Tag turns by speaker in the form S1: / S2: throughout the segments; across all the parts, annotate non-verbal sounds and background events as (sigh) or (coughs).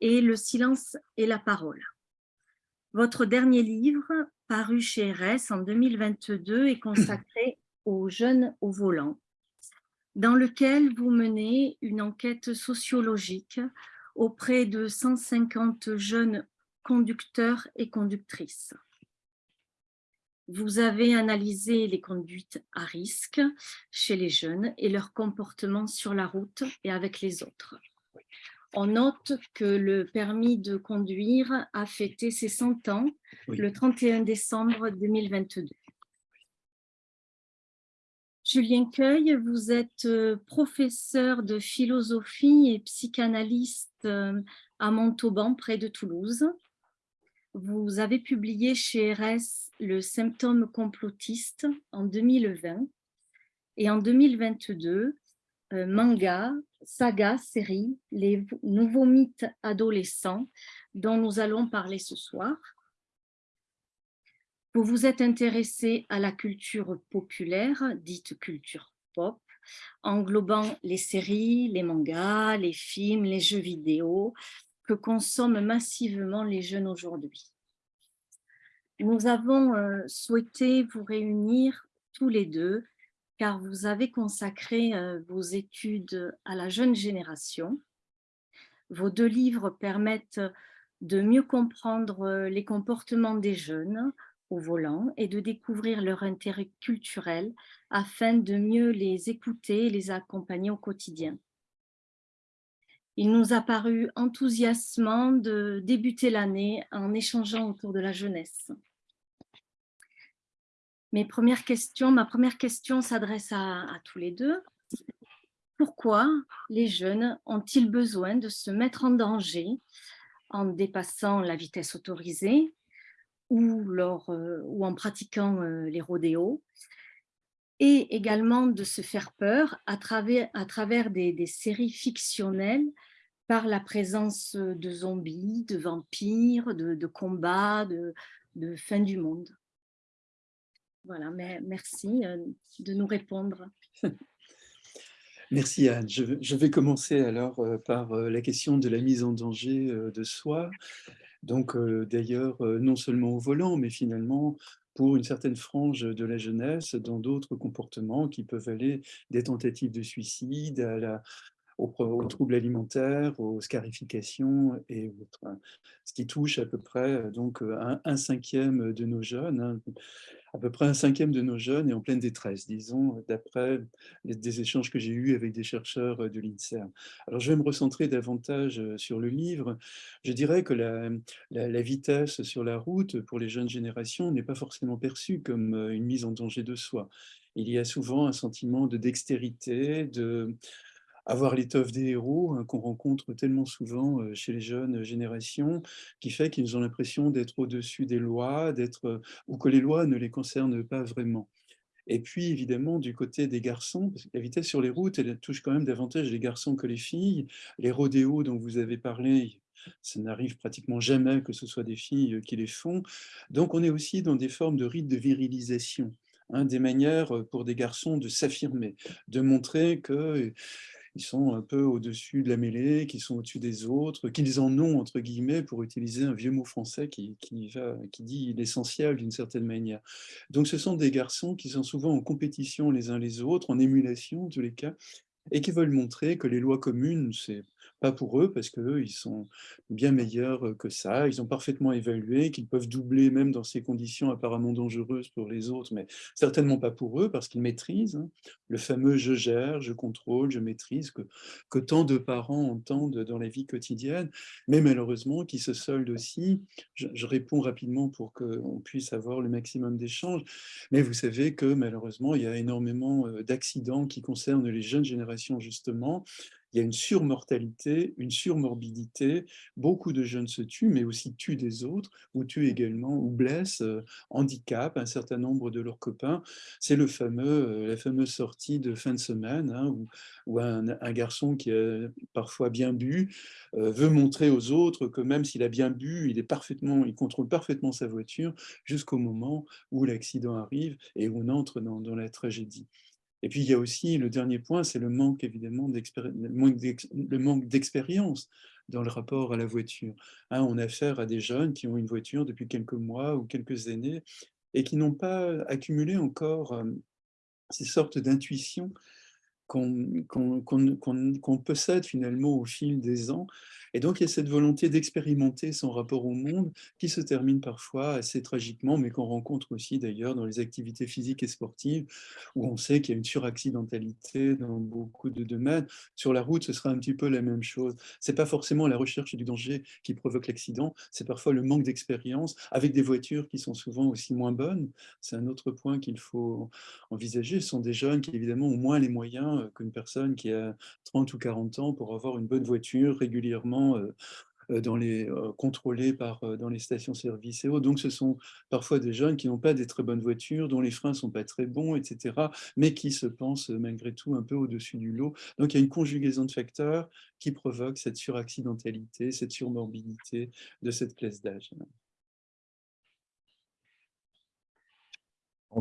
S1: et Le silence et la parole. Votre dernier livre, paru chez RS en 2022, est consacré aux jeunes au volant, dans lequel vous menez une enquête sociologique auprès de 150 jeunes conducteurs et conductrices. Vous avez analysé les conduites à risque chez les jeunes et leur comportement sur la route et avec les autres. On note que le permis de conduire a fêté ses 100 ans le 31 décembre 2022. Julien Cueil, vous êtes euh, professeur de philosophie et psychanalyste euh, à Montauban, près de Toulouse. Vous avez publié chez RS Le symptôme complotiste en 2020 et en 2022, euh, manga, saga, série, les nouveaux mythes adolescents dont nous allons parler ce soir. Vous vous êtes intéressé à la culture populaire, dite culture pop, englobant les séries, les mangas, les films, les jeux vidéo que consomment massivement les jeunes aujourd'hui. Nous avons euh, souhaité vous réunir tous les deux car vous avez consacré euh, vos études à la jeune génération. Vos deux livres permettent de mieux comprendre euh, les comportements des jeunes au volant et de découvrir leur intérêt culturel afin de mieux les écouter et les accompagner au quotidien. Il nous a paru enthousiasmant de débuter l'année en échangeant autour de la jeunesse. Mes premières questions, ma première question s'adresse à, tous les deux. Pourquoi les jeunes ont-ils besoin de se mettre en danger en dépassant la vitesse autorisée ou, euh, en pratiquant euh, les rodéos et également de se faire peur à travers, des, séries fictionnelles par la présence de zombies, de vampires, de, combats, de fin du monde? Voilà, mais merci euh, de nous répondre. (laughs)
S2: Merci Anne. Je, vais commencer alors par la question de la mise en danger de soi. Donc d'ailleurs, non seulement au volant, mais finalement pour une certaine frange de la jeunesse dans d'autres comportements qui peuvent aller des tentatives de suicide aux, troubles alimentaires, aux scarifications et autres. Ce qui touche à peu près donc un, cinquième de nos jeunes. Hein. À peu près un cinquième de nos jeunes est en pleine détresse, disons, d'après des échanges que j'ai eus avec des chercheurs de l'INSERM. Alors, je vais me recentrer davantage sur le livre. Je dirais que la vitesse sur la route pour les jeunes générations n'est pas forcément perçue comme une mise en danger de soi. Il y a souvent un sentiment de dextérité, de, avoir l'étoffe des héros hein, qu'on rencontre tellement souvent euh, chez les jeunes générations, qui fait qu'ils ont l'impression d'être au-dessus des lois, d'être euh, ou que les lois ne les concernent pas vraiment. Et puis, évidemment, du côté des garçons, parce que la vitesse sur les routes, elle touche quand même davantage les garçons que les filles. Les rodéos dont vous avez parlé, ça n'arrive pratiquement jamais que ce soit des filles euh, qui les font. Donc, on est aussi dans des formes de rites de virilisation. Hein, des manières pour des garçons de s'affirmer, de montrer que ils sont un peu au-dessus de la mêlée, qui sont au-dessus des autres, qu'ils en ont, entre guillemets, pour utiliser un vieux mot français qui, qui, qui dit l'essentiel d'une certaine manière. Donc ce sont des garçons qui sont souvent en compétition les uns les autres, en émulation en tous les cas, et qui veulent montrer que les lois communes, c'est pas pour eux, parce qu'eux, ils sont bien meilleurs que ça. Ils ont parfaitement évalué qu'ils peuvent doubler même dans ces conditions apparemment dangereuses pour les autres, mais certainement pas pour eux, parce qu'ils maîtrisent hein, le fameux « je gère »,« je contrôle »,« je maîtrise » que, que tant de parents entendent dans la vie quotidienne, mais malheureusement qui se solde aussi, je, je réponds rapidement pour qu'on puisse avoir le maximum d'échanges, mais vous savez que malheureusement, il y a énormément d'accidents qui concernent les jeunes générations justement, il y a une surmortalité, une surmorbidité, beaucoup de jeunes se tuent, mais aussi tuent des autres, ou tuent également, ou blessent, euh, handicapent un certain nombre de leurs copains. C'est le fameux, euh, la fameuse sortie de fin de semaine, hein, où, un, garçon qui a parfois bien bu euh, veut montrer aux autres que même s'il a bien bu, il, est parfaitement, il contrôle parfaitement sa voiture jusqu'au moment où l'accident arrive et où on entre dans la tragédie. Et puis, il y a aussi le dernier point, c'est le manque, évidemment, manque d'expérience dans le rapport à la voiture. Hein, on a affaire à des jeunes qui ont une voiture depuis quelques mois ou quelques années et qui n'ont pas accumulé encore euh, ces sortes d'intuitions qu'on possède finalement au fil des ans. Et donc, il y a cette volonté d'expérimenter son rapport au monde qui se termine parfois assez tragiquement, mais qu'on rencontre aussi d'ailleurs dans les activités physiques et sportives, où on sait qu'il y a une suraccidentalité dans beaucoup de domaines. Sur la route, ce sera un petit peu la même chose. Ce n'est pas forcément la recherche du danger qui provoque l'accident, c'est parfois le manque d'expérience, avec des voitures qui sont souvent aussi moins bonnes. C'est un autre point qu'il faut envisager. Ce sont des jeunes qui, évidemment, ont moins les moyens euh, qu'une personne qui a 30 ou 40 ans pour avoir une bonne voiture régulièrement euh, euh, dans les, par, dans les stations-service et autres. Donc, ce sont parfois des jeunes qui n'ont pas des très bonnes voitures, dont les freins ne sont pas très bons, etc., mais qui se pensent malgré tout un peu au-dessus du lot. Donc, il y a une conjugaison de facteurs qui provoque cette suraccidentalité, cette surmorbidité de cette classe d'âge.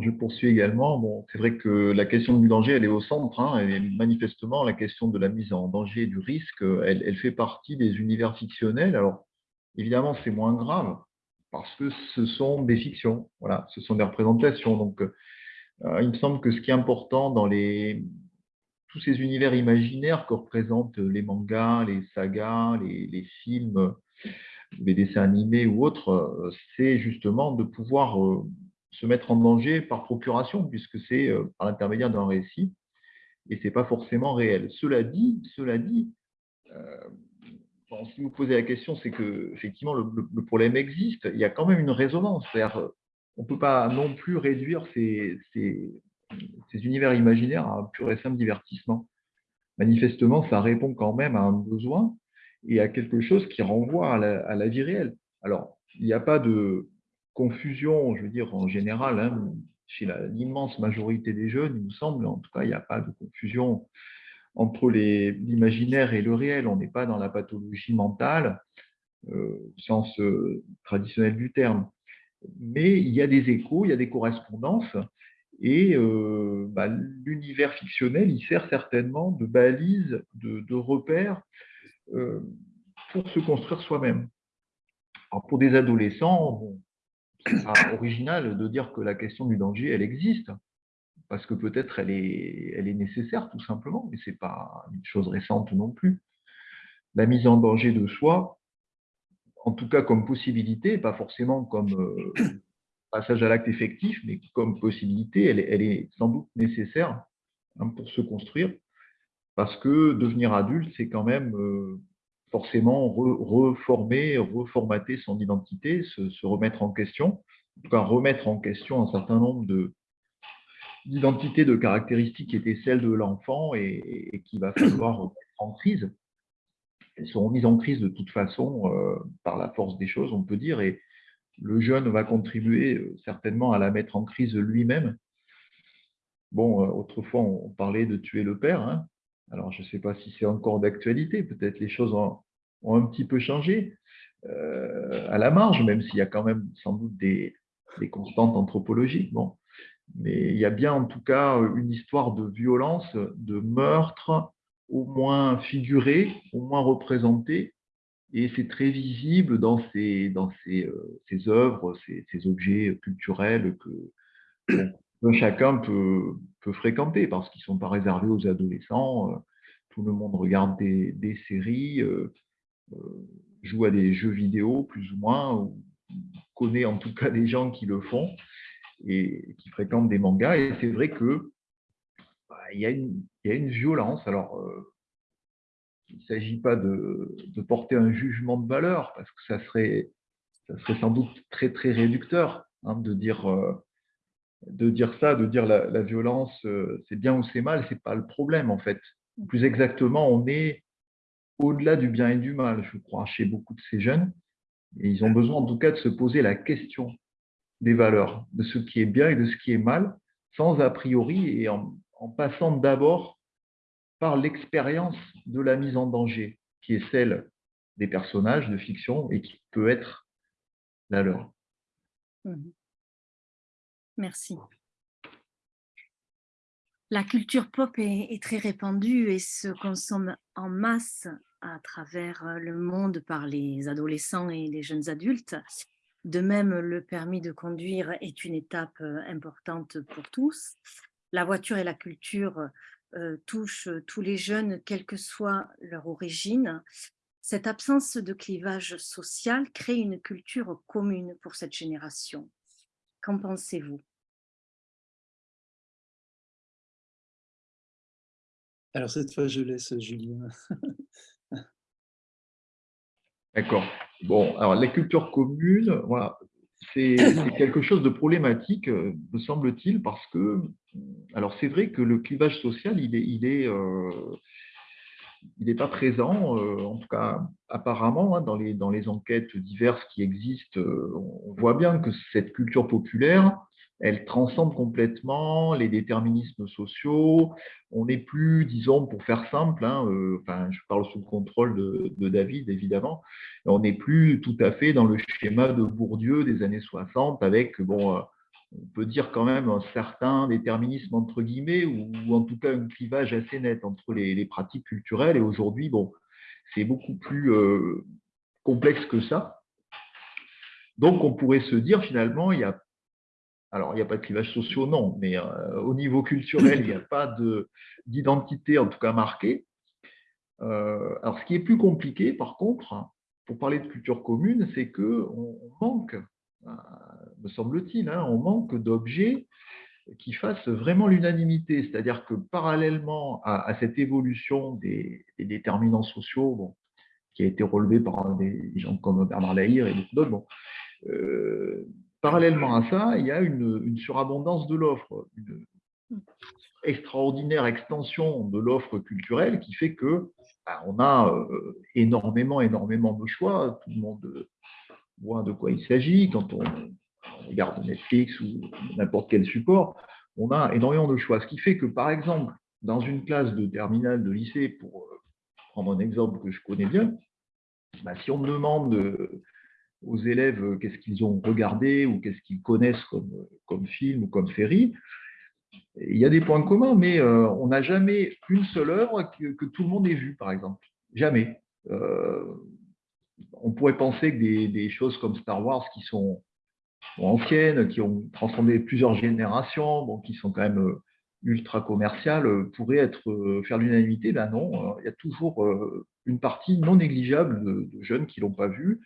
S3: Je poursuis également. Bon, c'est vrai que la question du danger, elle est au centre. Hein, et manifestement, la question de la mise en danger du risque, elle, fait partie des univers fictionnels. Alors, évidemment, c'est moins grave parce que ce sont des fictions. Voilà, ce sont des représentations. Donc, euh, il me semble que ce qui est important dans les, tous ces univers imaginaires que représentent les mangas, les sagas, les, les films, les dessins animés ou autres, euh, c'est justement de pouvoir euh, se mettre en danger par procuration, puisque c'est euh, par l'intermédiaire d'un récit, et ce n'est pas forcément réel. Cela dit, cela dit si vous posez la question, c'est que effectivement le, problème existe, il y a quand même une résonance. On ne peut pas non plus réduire ces, ces, univers imaginaires à un pur et simple divertissement. Manifestement, ça répond quand même à un besoin et à quelque chose qui renvoie à la, à la vie réelle. Alors, il n'y a pas de, confusion, je veux dire en général, hein, chez l'immense majorité des jeunes, il me semble, en tout cas, il n'y a pas de confusion entre l'imaginaire et le réel. On n'est pas dans la pathologie mentale, euh, au sens euh, traditionnel du terme. Mais il y a des échos, il y a des correspondances, et euh, bah, l'univers fictionnel, il sert certainement de balise, de, de repère pour se construire soi-même. pour des adolescents, original de dire que la question du danger, elle existe, parce que peut-être elle est, nécessaire tout simplement, mais ce n'est pas une chose récente non plus. La mise en danger de soi, en tout cas comme possibilité, pas forcément comme euh, passage à l'acte effectif, mais comme possibilité, elle, elle est sans doute nécessaire hein, pour se construire, parce que devenir adulte, c'est quand même euh, forcément reformer, reformater son identité, se, remettre en question, en tout cas remettre en question un certain nombre d'identités, de caractéristiques qui étaient celles de l'enfant et, et qu'il va (clears throat) falloir remettre en crise. Elles seront mises en crise de toute façon euh, par la force des choses, on peut dire, et le jeune va contribuer euh, certainement à la mettre en crise lui-même. Bon, euh, autrefois, on parlait de tuer le père, hein, alors, je ne sais pas si c'est encore d'actualité, peut-être les choses ont, un petit peu changé euh, à la marge, même s'il y a quand même sans doute des, constantes anthropologiques. Mais il y a bien en tout cas une histoire de violence, de meurtre, au moins figurée, au moins représentée, et c'est très visible dans ces, euh, œuvres, ces, objets culturels que, chacun peut, fréquenter parce qu'ils ne sont pas réservés aux adolescents. Euh, tout le monde regarde des, séries, euh, euh, joue à des jeux vidéo plus ou moins, connaît en tout cas des gens qui le font et qui fréquentent des mangas. Et c'est vrai que bah, il, y a une, violence. Alors, il ne s'agit pas de, de, porter un jugement de valeur parce que ça serait, ça serait sans doute très très réducteur hein, de dire de dire ça, de dire la, violence, euh, c'est bien ou c'est mal, c'est pas le problème en fait. Plus exactement, on est au-delà du bien et du mal, je crois, chez beaucoup de ces jeunes. Et ils ont besoin en tout cas de se poser la question des valeurs, de ce qui est bien et de ce qui est mal, sans a priori et en, passant d'abord par l'expérience de la mise en danger, qui est celle des personnages de fiction et qui peut être la leur.
S1: Mmh Merci. La culture pop est, très répandue et se consomme en masse à travers le monde par les adolescents et les jeunes adultes. De même, le permis de conduire est une étape importante pour tous. La voiture et la culture touchent tous les jeunes, quelle que soit leur origine. Cette absence de clivage social crée une culture commune pour cette génération. Qu'en pensez-vous?
S2: Alors cette fois, je laisse Julien.
S3: D'accord. Bon, alors la culture commune, c'est quelque chose de problématique, me semble-t-il, parce que, alors c'est vrai que le clivage social, il est, il est, euh, n'est pas présent, euh, en tout cas apparemment, hein, dans, les, dans les enquêtes diverses qui existent, euh, on voit bien que cette culture populaire, elle transcende complètement les déterminismes sociaux. On n'est plus, disons, pour faire simple, hein, euh, enfin, je parle sous le contrôle de, David, évidemment, on n'est plus tout à fait dans le schéma de Bourdieu des années 60 avec, bon, on peut dire quand même un certain déterminisme entre guillemets, ou, en tout cas un clivage assez net entre les, pratiques culturelles. Et aujourd'hui, bon, c'est beaucoup plus euh, complexe que ça. Donc, on pourrait se dire finalement, il y a, alors il n'y a pas de clivage social, non, mais euh, au niveau culturel, il n'y a (laughs) pas d'identité en tout cas marquée. Euh, alors, ce qui est plus compliqué, par contre, pour parler de culture commune, c'est qu'on manque euh, me semble-t-il, hein, on manque d'objets qui fassent vraiment l'unanimité. C'est-à-dire que parallèlement à, cette évolution des, déterminants sociaux, qui a été relevée par des gens comme Bernard Lahire et d'autres, euh, parallèlement à ça, il y a une, surabondance de l'offre, une extraordinaire extension de l'offre culturelle qui fait que bah, on a euh, énormément, énormément de choix. Tout le monde voit de quoi il s'agit. Quand on, regarde Netflix ou n'importe quel support, on a énormément de choix. Ce qui fait que, par exemple, dans une classe de terminale de lycée, pour euh, prendre un exemple que je connais bien, bah, si on demande euh, aux élèves euh, qu'est-ce qu'ils ont regardé ou qu'est-ce qu'ils connaissent comme, comme film ou comme série, il y a des points communs, mais on n'a jamais une seule œuvre que, tout le monde ait vue, par exemple. Jamais on pourrait penser que des, choses comme Star Wars qui sont anciennes, qui ont transcendé plusieurs générations, qui sont quand même euh, ultra commerciales, euh, pourraient être, euh, faire l'unanimité. Là, non, il y a toujours une partie non négligeable de, jeunes qui ne l'ont pas vu.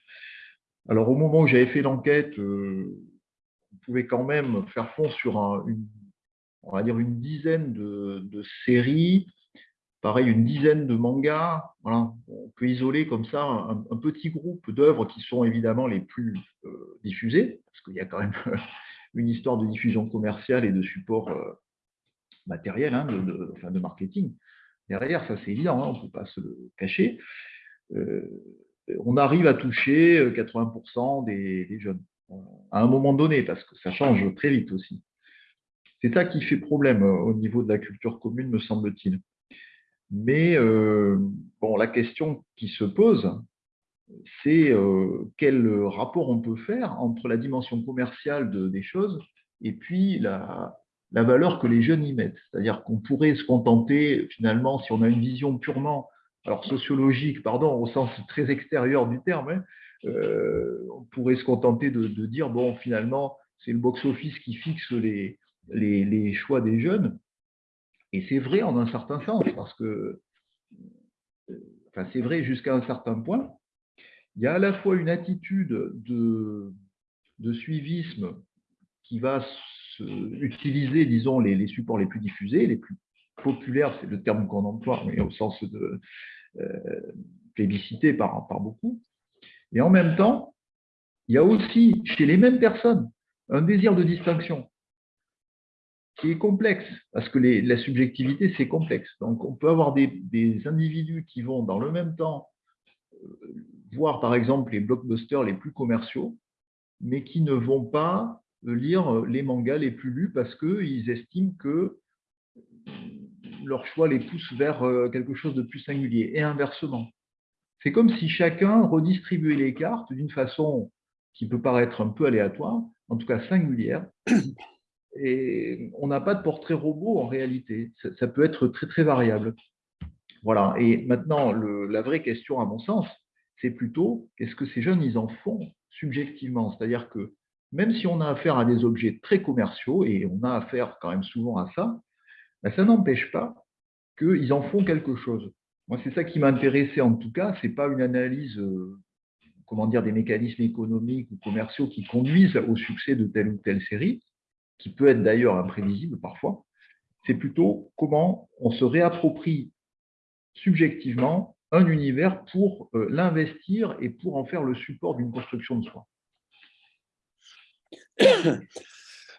S3: Alors, au moment où j'avais fait l'enquête, on pouvait quand même faire fond sur une, dizaine de séries pareil, une dizaine de mangas. Voilà. On peut isoler comme ça un, petit groupe d'œuvres qui sont évidemment les plus euh, diffusées, parce qu'il y a quand même (laughs) une histoire de diffusion commerciale et de support euh, matériel, hein, de, enfin de, marketing. Derrière, ça c'est évident, hein, on ne peut pas se le cacher. Euh, on arrive à toucher 80% des, des jeunes à un moment donné, parce que ça change très vite aussi. C'est ça qui fait problème au niveau de la culture commune, me semble-t-il. Mais euh, la question qui se pose, c'est euh, quel rapport on peut faire entre la dimension commerciale des choses et puis la, valeur que les jeunes y mettent? C'est-à-dire qu'on pourrait se contenter, finalement, si on a une vision purement alors sociologique, pardon, au sens très extérieur du terme, hein, euh, on pourrait se contenter de, dire, bon, finalement, c'est le box-office qui fixe les, les, choix des jeunes, et c'est vrai en un certain sens, parce que, enfin, c'est vrai jusqu'à un certain point. Il y a à la fois une attitude de, de suivisme qui va utiliser, disons, les, supports les plus diffusés, les plus populaires, c'est le terme qu'on emploie, mais au sens de euh, plébiscité par, par beaucoup. Et en même temps, il y a aussi chez les mêmes personnes un désir de distinction qui est complexe, parce que la subjectivité, c'est complexe. Donc, on peut avoir des, individus qui vont, dans le même temps, euh, voir, par exemple, les blockbusters les plus commerciaux, mais qui ne vont pas lire les mangas les plus lus parce qu'ils estiment que leur choix les pousse vers euh, quelque chose de plus singulier, et inversement. C'est comme si chacun redistribuait les cartes d'une façon qui peut paraître un peu aléatoire, en tout cas singulière, et on n'a pas de portrait robot en réalité. Ça, peut être très très variable. Voilà. Et maintenant, la vraie question, à mon sens, c'est plutôt qu'est-ce que ces jeunes, ils en font subjectivement? C'est-à-dire que même si on a affaire à des objets très commerciaux, et on a affaire quand même souvent à ça, ça n'empêche pas qu'ils en font quelque chose. Moi, c'est ça qui m'a intéressé en tout cas, ce n'est pas une analyse euh, comment dire, des mécanismes économiques ou commerciaux qui conduisent au succès de telle ou telle série, qui peut être d'ailleurs imprévisible parfois, c'est plutôt comment on se réapproprie subjectivement un univers pour euh, l'investir et pour en faire le support d'une construction de soi. (coughs)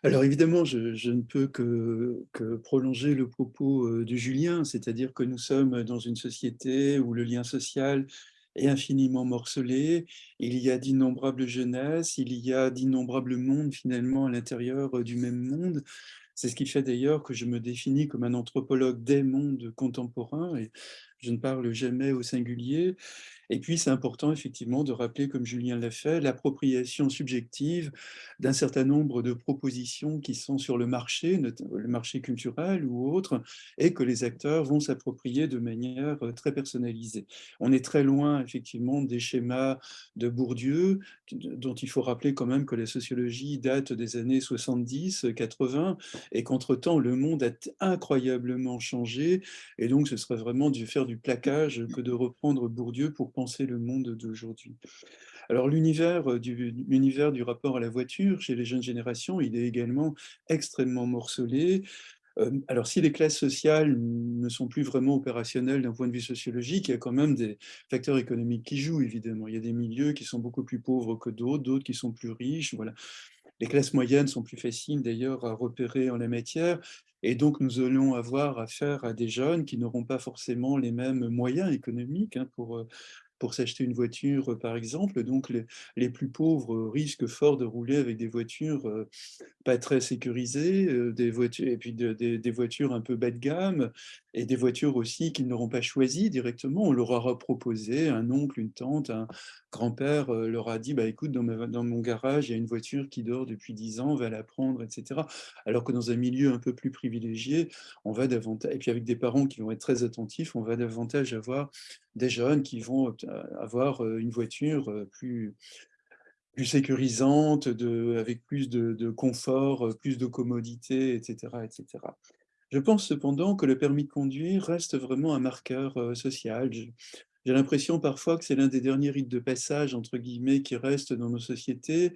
S2: Alors évidemment, je, ne peux que, que, prolonger le propos euh, de Julien, c'est-à-dire que nous sommes dans une société où le lien social est infiniment morcelé, il y a d'innombrables jeunesses, il y a d'innombrables mondes finalement à l'intérieur euh, du même monde, c'est ce qui fait d'ailleurs que je me définis comme un anthropologue des mondes contemporains, et je ne parle jamais au singulier, et puis, c'est important effectivement de rappeler, comme Julien l'a fait, l'appropriation subjective d'un certain nombre de propositions qui sont sur le marché, le marché culturel ou autre, et que les acteurs vont s'approprier de manière euh, très personnalisée. On est très loin effectivement des schémas de Bourdieu, dont il faut rappeler quand même que la sociologie date des années 70, 80, et qu'entre-temps, le monde a incroyablement changé, et donc ce serait vraiment de faire du plaquage que de reprendre Bourdieu pour penser le monde d'aujourd'hui. Alors l'univers euh, du, du rapport à la voiture chez les jeunes générations, il est également extrêmement morcelé. Euh, alors si les classes sociales ne sont plus vraiment opérationnelles d'un point de vue sociologique, il y a quand même des facteurs économiques qui jouent évidemment. Il y a des milieux qui sont beaucoup plus pauvres que d'autres, d'autres qui sont plus riches. Voilà. Les classes moyennes sont plus faciles d'ailleurs à repérer en la matière, et donc nous allons avoir affaire à des jeunes qui n'auront pas forcément les mêmes moyens économiques hein, pour, euh, pour s'acheter une voiture, par exemple. Donc, les, plus pauvres risquent fort de rouler avec des voitures pas très sécurisées, des voitures, et puis des voitures un peu bas de gamme, et des voitures aussi qu'ils n'auront pas choisies directement. On leur aura proposé, un oncle, une tante, un grand-père leur a dit bah, « écoute, dans, mon garage, il y a une voiture qui dort depuis 10 ans, va la prendre, etc. » Alors que dans un milieu un peu plus privilégié, on va davantage, et puis avec des parents qui vont être très attentifs, on va davantage avoir des jeunes qui vont avoir une voiture plus, sécurisante, de, avec plus de, confort, plus de commodité, etc., etc. Je pense cependant que le permis de conduire reste vraiment un marqueur social. J'ai l'impression parfois que c'est l'un des derniers rites de passage, entre guillemets, qui reste dans nos sociétés.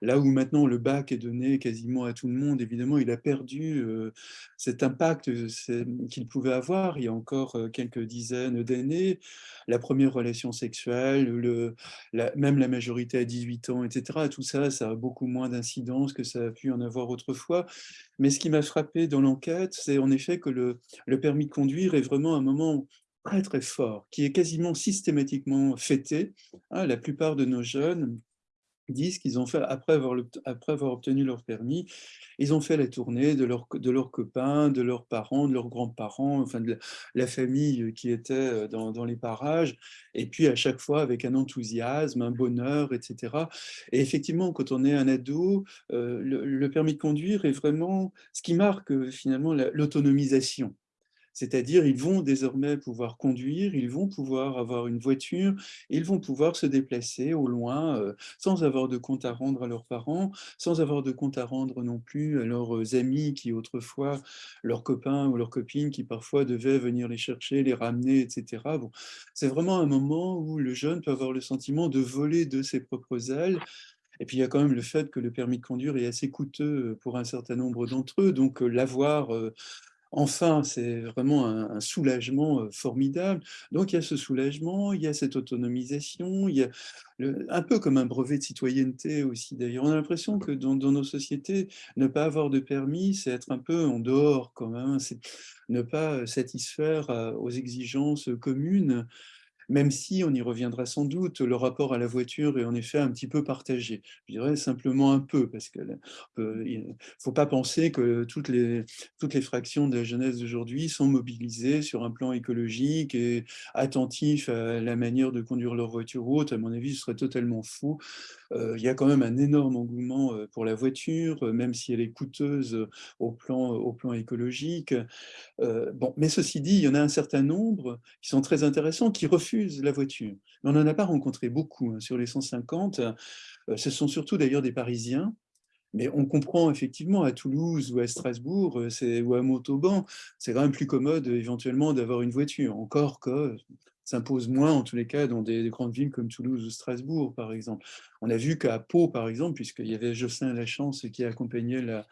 S2: Là où maintenant le bac est donné quasiment à tout le monde, évidemment, il a perdu euh, cet impact qu'il pouvait avoir il y a encore euh, quelques dizaines d'années. La première relation sexuelle, le, même la majorité à 18 ans, etc. Tout ça, ça a beaucoup moins d'incidence que ça a pu en avoir autrefois. Mais ce qui m'a frappé dans l'enquête, c'est en effet que le permis de conduire est vraiment un moment très très fort, qui est quasiment systématiquement fêté. Hein, la plupart de nos jeunes disent qu'ils ont fait, après avoir, obtenu leur permis, ils ont fait la tournée de, leur, de leurs copains, de leurs parents, de leurs grands-parents, enfin de la, famille qui était euh, dans, les parages, et puis à chaque fois avec un enthousiasme, un bonheur, etc. Et effectivement, quand on est un ado, euh, le, le, permis de conduire est vraiment ce qui marque euh, finalement l'autonomisation. C'est-à-dire, ils vont désormais pouvoir conduire, ils vont pouvoir avoir une voiture, ils vont pouvoir se déplacer au loin euh, sans avoir de compte à rendre à leurs parents, sans avoir de compte à rendre non plus à leurs euh, amis qui autrefois, leurs copains ou leurs copines qui parfois devaient venir les chercher, les ramener, etc. Bon, C'est vraiment un moment où le jeune peut avoir le sentiment de voler de ses propres ailes, et puis, il y a quand même le fait que le permis de conduire est assez coûteux euh, pour un certain nombre d'entre eux. Donc, l'avoir Enfin, c'est vraiment un, soulagement formidable. Donc, il y a ce soulagement, il y a cette autonomisation, il y a un peu comme un brevet de citoyenneté aussi. D'ailleurs, on a l'impression que dans, nos sociétés, ne pas avoir de permis, c'est être un peu en dehors quand même. C'est ne pas satisfaire aux exigences communes. Même si, on y reviendra sans doute, le rapport à la voiture est en effet un petit peu partagé. Je dirais simplement un peu, parce qu'il ne faut pas penser que toutes les, fractions de la jeunesse d'aujourd'hui sont mobilisées sur un plan écologique et attentifs à la manière de conduire leur voiture ou autre. À mon avis, ce serait totalement fou. Euh, il y a quand même un énorme engouement euh, pour la voiture, euh, même si elle est coûteuse au plan, au plan écologique. bon, mais ceci dit, il y en a un certain nombre qui sont très intéressants, qui refusent la voiture. Mais on n'en a pas rencontré beaucoup hein, sur les 150. Ce sont surtout d'ailleurs des Parisiens, mais on comprend effectivement à Toulouse ou à Strasbourg ou à Montauban, c'est quand même plus commode éventuellement d'avoir une voiture, encore que s'impose moins, en tous les cas, dans des, grandes villes comme Toulouse ou Strasbourg, par exemple. On a vu qu'à Pau, par exemple, puisqu'il y avait Jocelyn Lachance qui accompagnait la,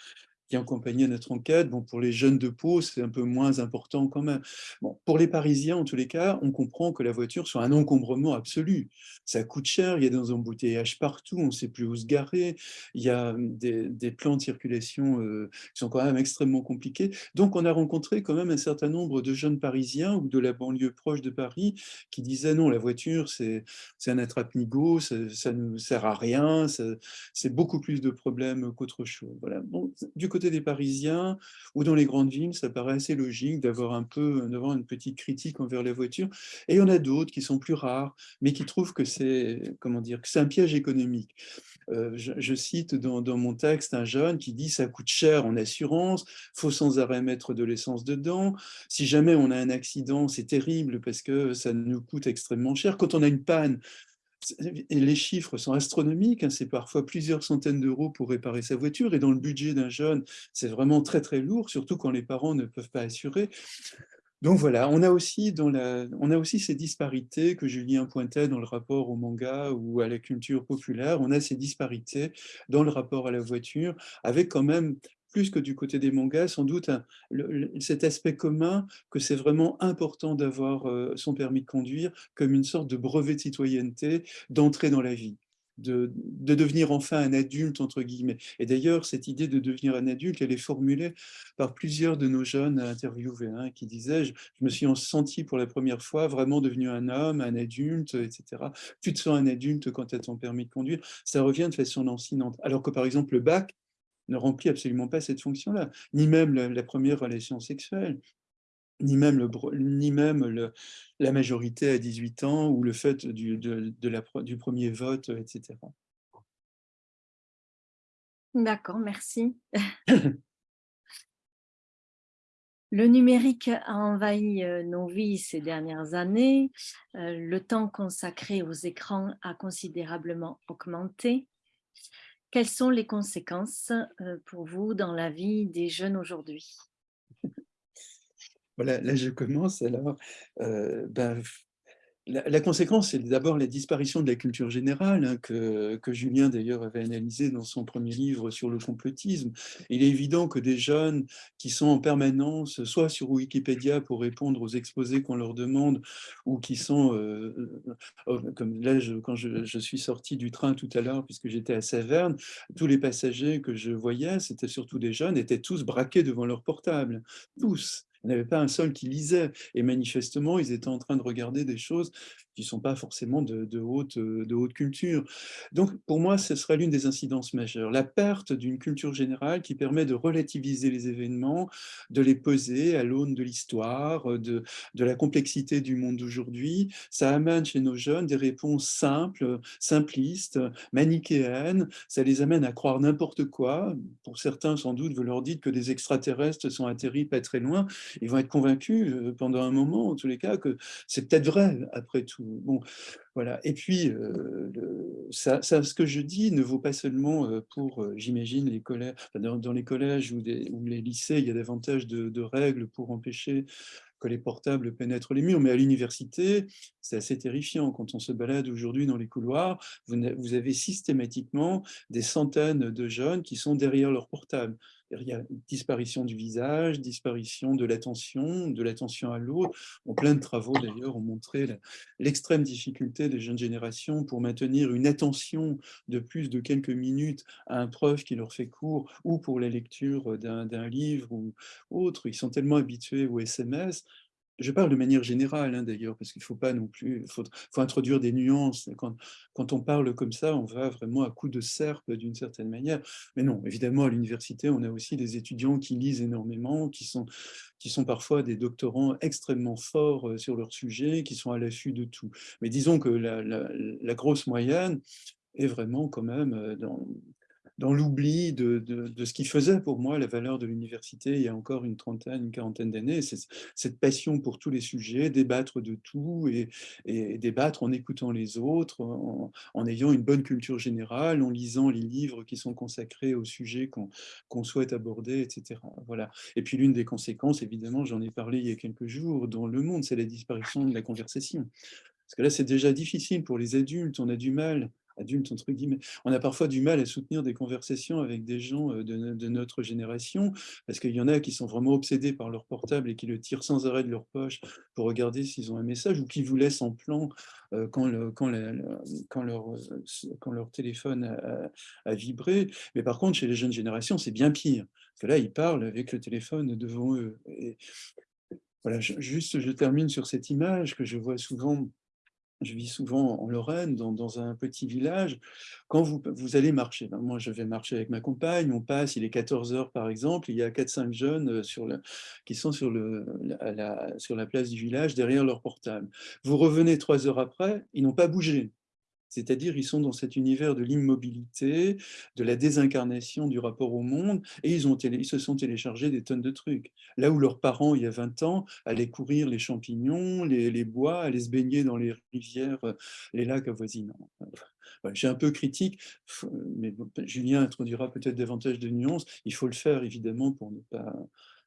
S2: qui accompagnait notre enquête. Bon, pour les jeunes de Pau, c'est un peu moins important quand même. Bon, pour les Parisiens, en tous les cas, on comprend que la voiture soit un encombrement absolu. Ça coûte cher, il y a des embouteillages partout, on ne sait plus où se garer, il y a des, des plans de circulation euh, qui sont quand même extrêmement compliqués. Donc, on a rencontré quand même un certain nombre de jeunes Parisiens ou de la banlieue proche de Paris qui disaient non, la voiture, c'est un attrape-nigo, ça, ne nous sert à rien, c'est beaucoup plus de problèmes qu'autre chose. Voilà. Bon, du côté des Parisiens ou dans les grandes villes, ça paraît assez logique d'avoir un peu d'avoir une petite critique envers les voitures. Et il y en a d'autres qui sont plus rares, mais qui trouvent que c'est comment dire que c'est un piège économique. Euh, je, cite dans, dans, mon texte un jeune qui dit ça coûte cher en assurance, faut sans arrêt mettre de l'essence dedans. Si jamais on a un accident, c'est terrible parce que ça nous coûte extrêmement cher. Quand on a une panne, les chiffres sont astronomiques, hein, c'est parfois plusieurs centaines d'euros pour réparer sa voiture, et dans le budget d'un jeune, c'est vraiment très très lourd, surtout quand les parents ne peuvent pas assurer. Donc voilà, on a, aussi dans la, on a aussi ces disparités que Julien pointait dans le rapport au manga ou à la culture populaire, on a ces disparités dans le rapport à la voiture, avec quand même plus que du côté des mangas, sans doute cet aspect commun que c'est vraiment important d'avoir euh, son permis de conduire comme une sorte de brevet de citoyenneté, d'entrer dans la vie. De, devenir enfin un adulte, entre guillemets. Et d'ailleurs, cette idée de devenir un adulte, elle est formulée par plusieurs de nos jeunes interviewés, hein, qui disaient je, je, me suis senti pour la première fois vraiment devenu un homme, un adulte, etc. Tu te sens un adulte quand tu as ton permis de conduire. Ça revient de façon lancinante. Alors que, par exemple, le bac, ne remplit absolument pas cette fonction-là, ni même la, première relation sexuelle, ni même, le, ni même le, la majorité à 18 ans ou le fait du, du premier vote, etc.
S1: D'accord, merci. Le numérique a envahi euh, nos vies ces dernières années. Euh, le temps consacré aux écrans a considérablement augmenté. Quelles sont les conséquences euh, pour vous dans la vie des jeunes aujourd'hui?
S2: Voilà, là je commence alors. Euh, ben, la, conséquence, c'est d'abord la disparition de la culture générale, hein, que, Julien d'ailleurs avait analysé dans son premier livre sur le complotisme. Il est évident que des jeunes qui sont en permanence, soit sur Wikipédia pour répondre aux exposés qu'on leur demande, ou qui sont, euh, euh, euh, comme là, quand je, je, suis sorti du train tout à l'heure, puisque j'étais à Saverne, tous les passagers que je voyais, c'était surtout des jeunes, étaient tous braqués devant leur portable, tous. Il n'y avait pas un seul qui lisait. Et manifestement, ils étaient en train de regarder des choses qui ne sont pas forcément de, haute, de haute culture. Donc, pour moi, ce serait l'une des incidences majeures. La perte d'une culture générale qui permet de relativiser les événements, de les poser à l'aune de l'histoire, de, de la complexité du monde d'aujourd'hui. Ça amène chez nos jeunes des réponses simples, simplistes, manichéennes. Ça les amène à croire n'importe quoi. Pour certains, sans doute, vous leur dites que des extraterrestres sont atterris pas très loin ils vont être convaincus euh, pendant un moment, en tous les cas, que c'est peut-être vrai, après tout. Bon, voilà. Et puis, euh, ça, ce que je dis ne vaut pas seulement euh, pour, j'imagine, les collèges, dans, les collèges ou, les lycées, il y a davantage de, règles pour empêcher que les portables pénètrent les murs, mais à l'université, c'est assez terrifiant. Quand on se balade aujourd'hui dans les couloirs, vous avez systématiquement des centaines de jeunes qui sont derrière leur portable. Il y a disparition du visage, disparition de l'attention, de l'attention à l'autre. plein de travaux d'ailleurs ont montré l'extrême difficulté des jeunes générations pour maintenir une attention de plus de quelques minutes à un prof qui leur fait cours ou pour la lecture d'un livre ou autre. Ils sont tellement habitués au SMS je parle de manière générale hein, d'ailleurs, parce qu'il ne faut pas non plus, il faut, introduire des nuances. Quand, quand, on parle comme ça, on va vraiment à coup de serpe d'une certaine manière. Mais non, évidemment, à l'université, on a aussi des étudiants qui lisent énormément, qui sont, qui sont parfois des doctorants extrêmement forts euh, sur leur sujet, qui sont à l'affût de tout. Mais disons que la, la grosse moyenne est vraiment quand même euh, dans, dans l'oubli de, de, ce qui faisait pour moi la valeur de l'université il y a encore une trentaine, une quarantaine d'années, cette passion pour tous les sujets, débattre de tout et, et débattre en écoutant les autres, en, ayant une bonne culture générale, en lisant les livres qui sont consacrés au sujet qu'on souhaite aborder, etc. Voilà. Et puis l'une des conséquences, évidemment, j'en ai parlé il y a quelques jours dans Le Monde, c'est la disparition de la conversation. Parce que là, c'est déjà difficile pour les adultes, on a du mal adulte, entre guillemets, on a parfois du mal à soutenir des conversations avec des gens euh, de, notre génération, parce qu'il y en a qui sont vraiment obsédés par leur portable et qui le tirent sans arrêt de leur poche pour regarder s'ils ont un message, ou qui vous laissent en plan quand, le, quand, quand, leur, téléphone a, vibré. Mais par contre, chez les jeunes générations, c'est bien pire, parce que là, ils parlent avec le téléphone devant eux. Voilà, juste, je termine sur cette image que je vois souvent je vis souvent en Lorraine, dans, un petit village. Quand vous, allez marcher, ben, moi je vais marcher avec ma compagne, on passe, il est 14 heures par exemple, il y a 4-5 jeunes euh, qui sont sur, la, place du village derrière leur portable. Vous revenez trois heures après, ils n'ont pas bougé. C'est-à-dire, ils sont dans cet univers de l'immobilité, de la désincarnation du rapport au monde, et ils, se sont téléchargés des tonnes de trucs. Là où leurs parents, il y a 20 ans, allaient courir les champignons, les, bois, allaient se baigner dans les rivières, les lacs avoisinants. J'ai un peu critique, mais Julien introduira peut-être davantage de nuances. Il faut le faire, évidemment, pour ne pas,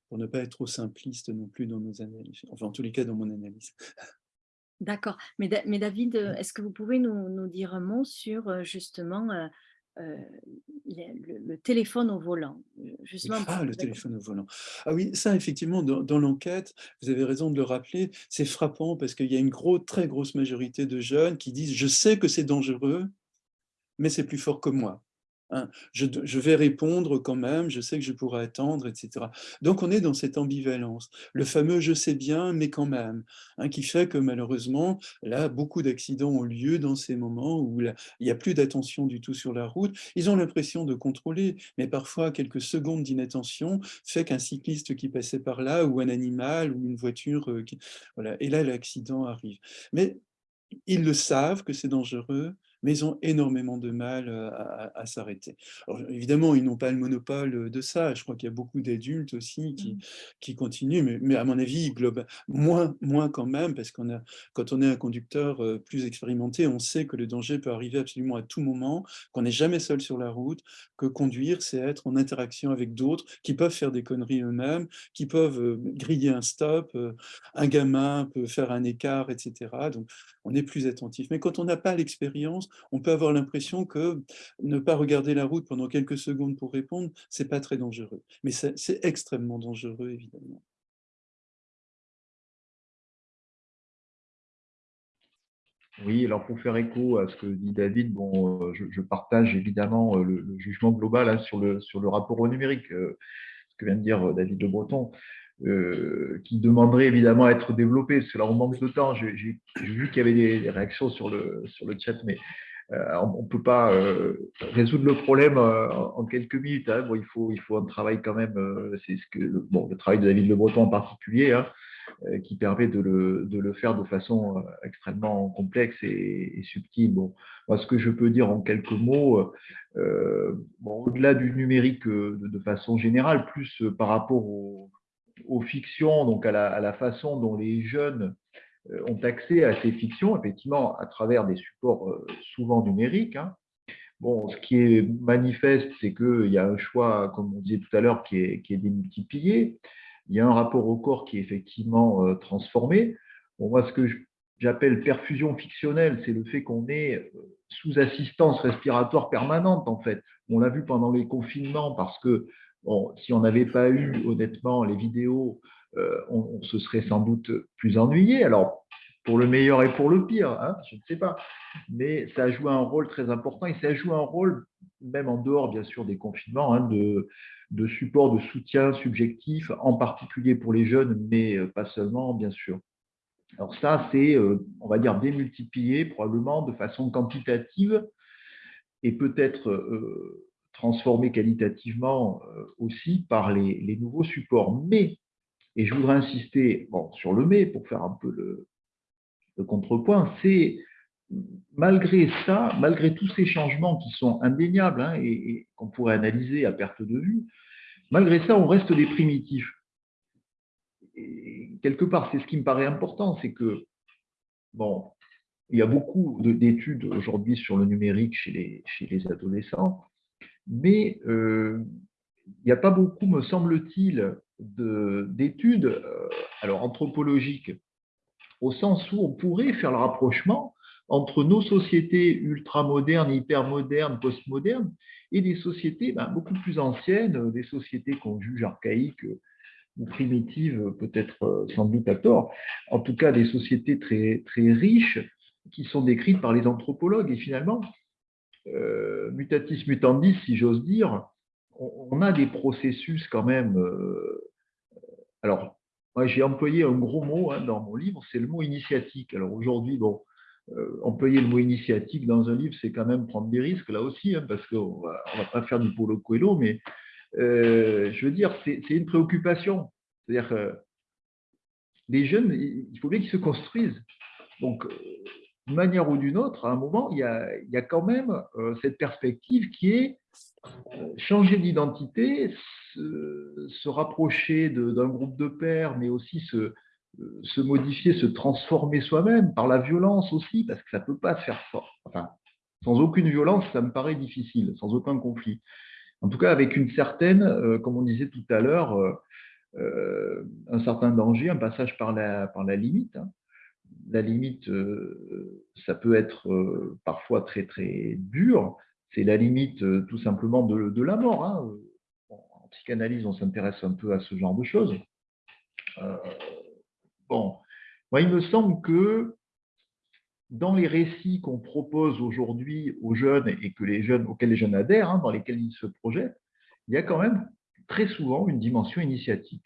S2: pour ne pas être trop simpliste non plus dans nos analyses. Enfin, en tous les cas, dans mon analyse.
S1: D'accord. Mais, David, euh, est-ce que vous pouvez nous, dire un mot sur justement euh, le, téléphone au volant?
S2: Justement Ah, le téléphone au volant. Ah oui, ça, effectivement, dans, l'enquête, vous avez raison de le rappeler, c'est frappant parce qu'il y a une très grosse majorité de jeunes qui disent « je sais que c'est dangereux, mais c'est plus fort que moi ». Hein, je, vais répondre quand même, je sais que je pourrai attendre, etc. Donc on est dans cette ambivalence, le fameux « je sais bien, mais quand même hein, qui fait que malheureusement, là, beaucoup d'accidents ont lieu dans ces moments où il n'y a plus d'attention du tout sur la route. Ils ont l'impression de contrôler, mais parfois quelques secondes d'inattention fait qu'un cycliste qui passait par là, ou un animal, ou une voiture, euh, voilà, et là l'accident arrive. Mais ils le savent que c'est dangereux, mais ils ont énormément de mal à, s'arrêter. Évidemment, ils n'ont pas le monopole de ça. Je crois qu'il y a beaucoup d'adultes aussi qui, mmh. qui continuent, mais, mais, à mon avis, global, moins, moins quand même, parce qu'on a, quand on est un conducteur plus expérimenté, on sait que le danger peut arriver absolument à tout moment, qu'on n'est jamais seul sur la route, que conduire, c'est être en interaction avec d'autres qui peuvent faire des conneries eux-mêmes, qui peuvent griller un stop, un gamin peut faire un écart, etc. Donc, on est plus attentif. Mais quand on n'a pas l'expérience, on peut avoir l'impression que ne pas regarder la route pendant quelques secondes pour répondre, c'est pas très dangereux. Mais c'est extrêmement dangereux, évidemment.
S3: Oui, alors pour faire écho à ce que dit David, bon, euh, je, partage évidemment euh, le, jugement global hein, sur, le, rapport au numérique, euh, ce que vient de dire David Le Breton. Euh, qui demanderait évidemment à être développé, parce que là on manque de temps. J'ai vu qu'il y avait des, réactions sur le, sur le chat, mais euh, on ne peut pas euh, résoudre le problème en, quelques minutes. Hein. Bon, il, faut, il faut un travail quand même, c'est ce que bon, le travail de David Le Breton en particulier, hein, qui permet de le, de le, faire de façon extrêmement complexe et, subtile. Bon, moi, ce que je peux dire en quelques mots, bon, au-delà du numérique de, de, façon générale, plus par rapport au aux fictions, donc à la, façon dont les jeunes euh, ont accès à ces fictions, effectivement, à travers des supports euh, souvent numériques. Hein. Bon, ce qui est manifeste, c'est qu'il y a un choix, comme on disait tout à l'heure, qui est, qui est, démultiplié. Il y a un rapport au corps qui est effectivement euh, transformé. Bon, moi, ce que j'appelle perfusion fictionnelle, c'est le fait qu'on est sous assistance respiratoire permanente, en fait. On l'a vu pendant les confinements parce que Bon, si on n'avait pas eu, honnêtement, les vidéos, euh, on, se serait sans doute plus ennuyé. Alors, pour le meilleur et pour le pire, hein, je ne sais pas. Mais ça a joué un rôle très important et ça a joué un rôle même en dehors, bien sûr, des confinements, hein, de, de support, de soutien subjectif, en particulier pour les jeunes, mais pas seulement, bien sûr. Alors ça, c'est, on va dire, démultiplié probablement de façon quantitative et peut-être transformé qualitativement aussi par les, nouveaux supports. Mais, et je voudrais insister sur le mais pour faire un peu le, contrepoint, c'est malgré ça, malgré tous ces changements qui sont indéniables hein, et, qu'on pourrait analyser à perte de vue, malgré ça, on reste des primitifs. Quelque part, c'est ce qui me paraît important, c'est que, bon, il y a beaucoup d'études aujourd'hui sur le numérique chez les adolescents, mais euh, il n'y a pas beaucoup, me semble-t-il, d'études euh, anthropologiques, au sens où on pourrait faire le rapprochement entre nos sociétés ultramodernes, hypermodernes, postmodernes, et des sociétés ben, beaucoup plus anciennes, des sociétés qu'on juge archaïques ou primitives, peut-être euh, sans doute à tort, en tout cas des sociétés très, très riches qui sont décrites par les anthropologues. Et finalement, euh, mutatis mutandis, si j'ose dire, on, a des processus quand même. Euh, alors, moi, j'ai employé un gros mot hein, dans mon livre, c'est le mot initiatique. Alors aujourd'hui, bon, euh, employer le mot initiatique dans un livre, c'est quand même prendre des risques là aussi, hein, parce qu'on ne va pas faire du polo coelho, mais je veux dire, c'est une préoccupation. C'est-à-dire que les jeunes, il faut bien qu'ils se construisent. Donc, d'une manière ou d'une autre, à un moment, il y a, quand même euh, cette perspective qui est changer d'identité, se, rapprocher d'un groupe de pairs, mais aussi se, se modifier, se transformer soi-même, par la violence aussi, parce que ça ne peut pas se faire fort. Enfin, sans aucune violence, ça me paraît difficile, sans aucun conflit. En tout cas, avec une certaine, euh, comme on disait tout à l'heure, euh, euh, un certain danger, un passage par la, par la limite. Hein. La limite, ça peut être parfois très très dur. C'est la limite tout simplement de, de la mort. Hein. en psychanalyse, on s'intéresse un peu à ce genre de choses. Bon, moi, il me semble que dans les récits qu'on propose aujourd'hui aux jeunes et que les jeunes, auxquels les jeunes adhèrent, hein, dans lesquels ils se projettent, il y a quand même très souvent une dimension initiatique.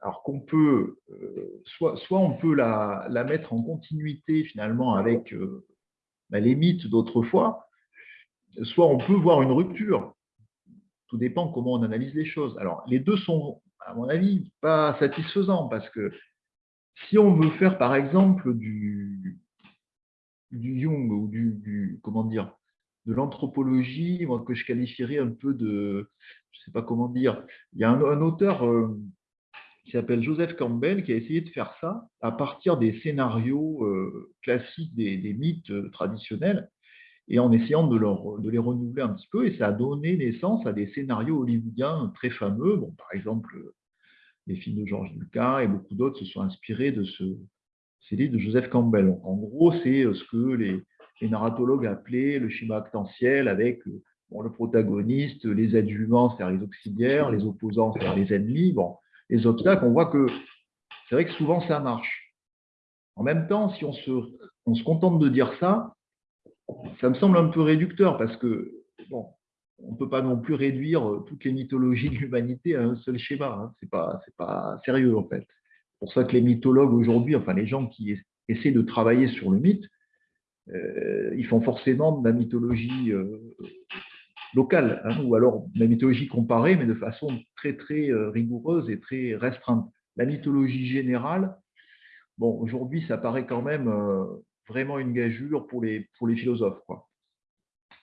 S3: Alors qu'on peut, euh, soit, soit, on peut la, la, mettre en continuité finalement avec euh, bah, les mythes d'autrefois, soit on peut voir une rupture. Tout dépend comment on analyse les choses. Alors, les deux sont à mon avis, pas satisfaisant parce que si on veut faire, par exemple, du, du Jung ou du, comment dire, de l'anthropologie, que je qualifierais un peu de, je sais pas comment dire, il y a un, auteur euh, qui s'appelle Joseph Campbell qui a essayé de faire ça à partir des scénarios euh, classiques des, mythes euh, traditionnels et en essayant de, les renouveler un petit peu, et ça a donné naissance à des scénarios hollywoodiens très fameux. Bon, par exemple, les films de Georges Lucas et beaucoup d'autres se sont inspirés de ce, ces livres de Joseph Campbell. En gros, c'est euh, ce que les, narratologues appelaient le schéma actentiel avec euh, le protagoniste, les adjuvants, c'est-à-dire les auxiliaires, les opposants, c'est-à-dire les ennemis, les obstacles. On voit que c'est vrai que souvent ça marche. En même temps, si on se, on se contente de dire ça, ça me semble un peu réducteur parce que, bon, on ne peut pas non plus réduire euh, toutes les mythologies (laughs) de l'humanité à un seul schéma. Hein. Ce n'est pas, pas sérieux, en fait. C'est pour ça que les mythologues aujourd'hui, enfin les gens qui essaient de travailler sur le mythe, euh, ils font forcément de la mythologie euh, locale, hein, ou alors la mythologie comparée, mais de façon très très rigoureuse et très restreinte. La mythologie générale, bon, aujourd'hui, ça paraît quand même vraiment une gageure pour les, pour les philosophes. Quoi.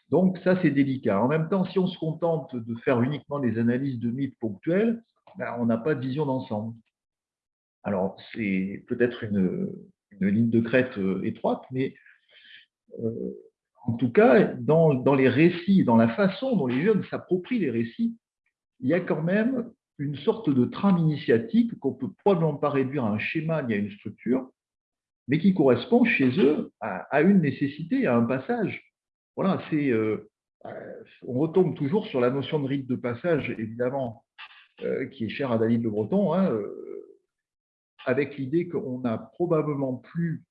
S3: Donc ça, c'est délicat. En même temps, si on se contente de faire uniquement des analyses de mythes ponctuelles, ben, on n'a pas de vision d'ensemble. Alors, c'est peut-être une, ligne de crête euh, étroite, mais euh, en tout cas, dans, les récits, dans la façon dont les jeunes s'approprient les récits, il y a quand même une sorte de trame initiatique qu'on peut probablement pas réduire à un schéma ni à une structure, mais qui correspond chez eux à une nécessité, à un passage. Voilà, c'est, euh, euh, on retombe toujours sur la notion de rite de passage, évidemment, euh, qui est chère à David Le Breton, hein, avec l'idée qu'on n'a probablement plus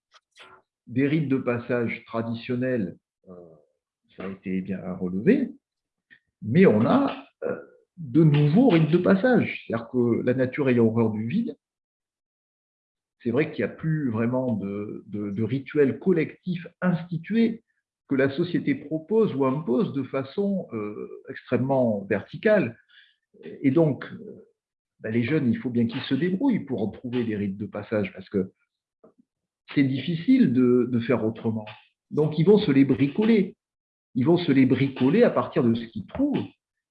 S3: des rites de passage traditionnels ça a été bien relevé, mais on a euh, de nouveaux rites de passage. C'est-à-dire que la nature ayant horreur du vide, c'est vrai qu'il n'y a plus vraiment de, de, rituels collectifs institués que la société propose ou impose de façon euh, extrêmement verticale. Et donc, ben, les jeunes, il faut bien qu'ils se débrouillent pour trouver des rites de passage, parce que c'est difficile de, de, faire autrement. Donc, ils vont se les bricoler. Ils vont se les bricoler à partir de ce qu'ils trouvent.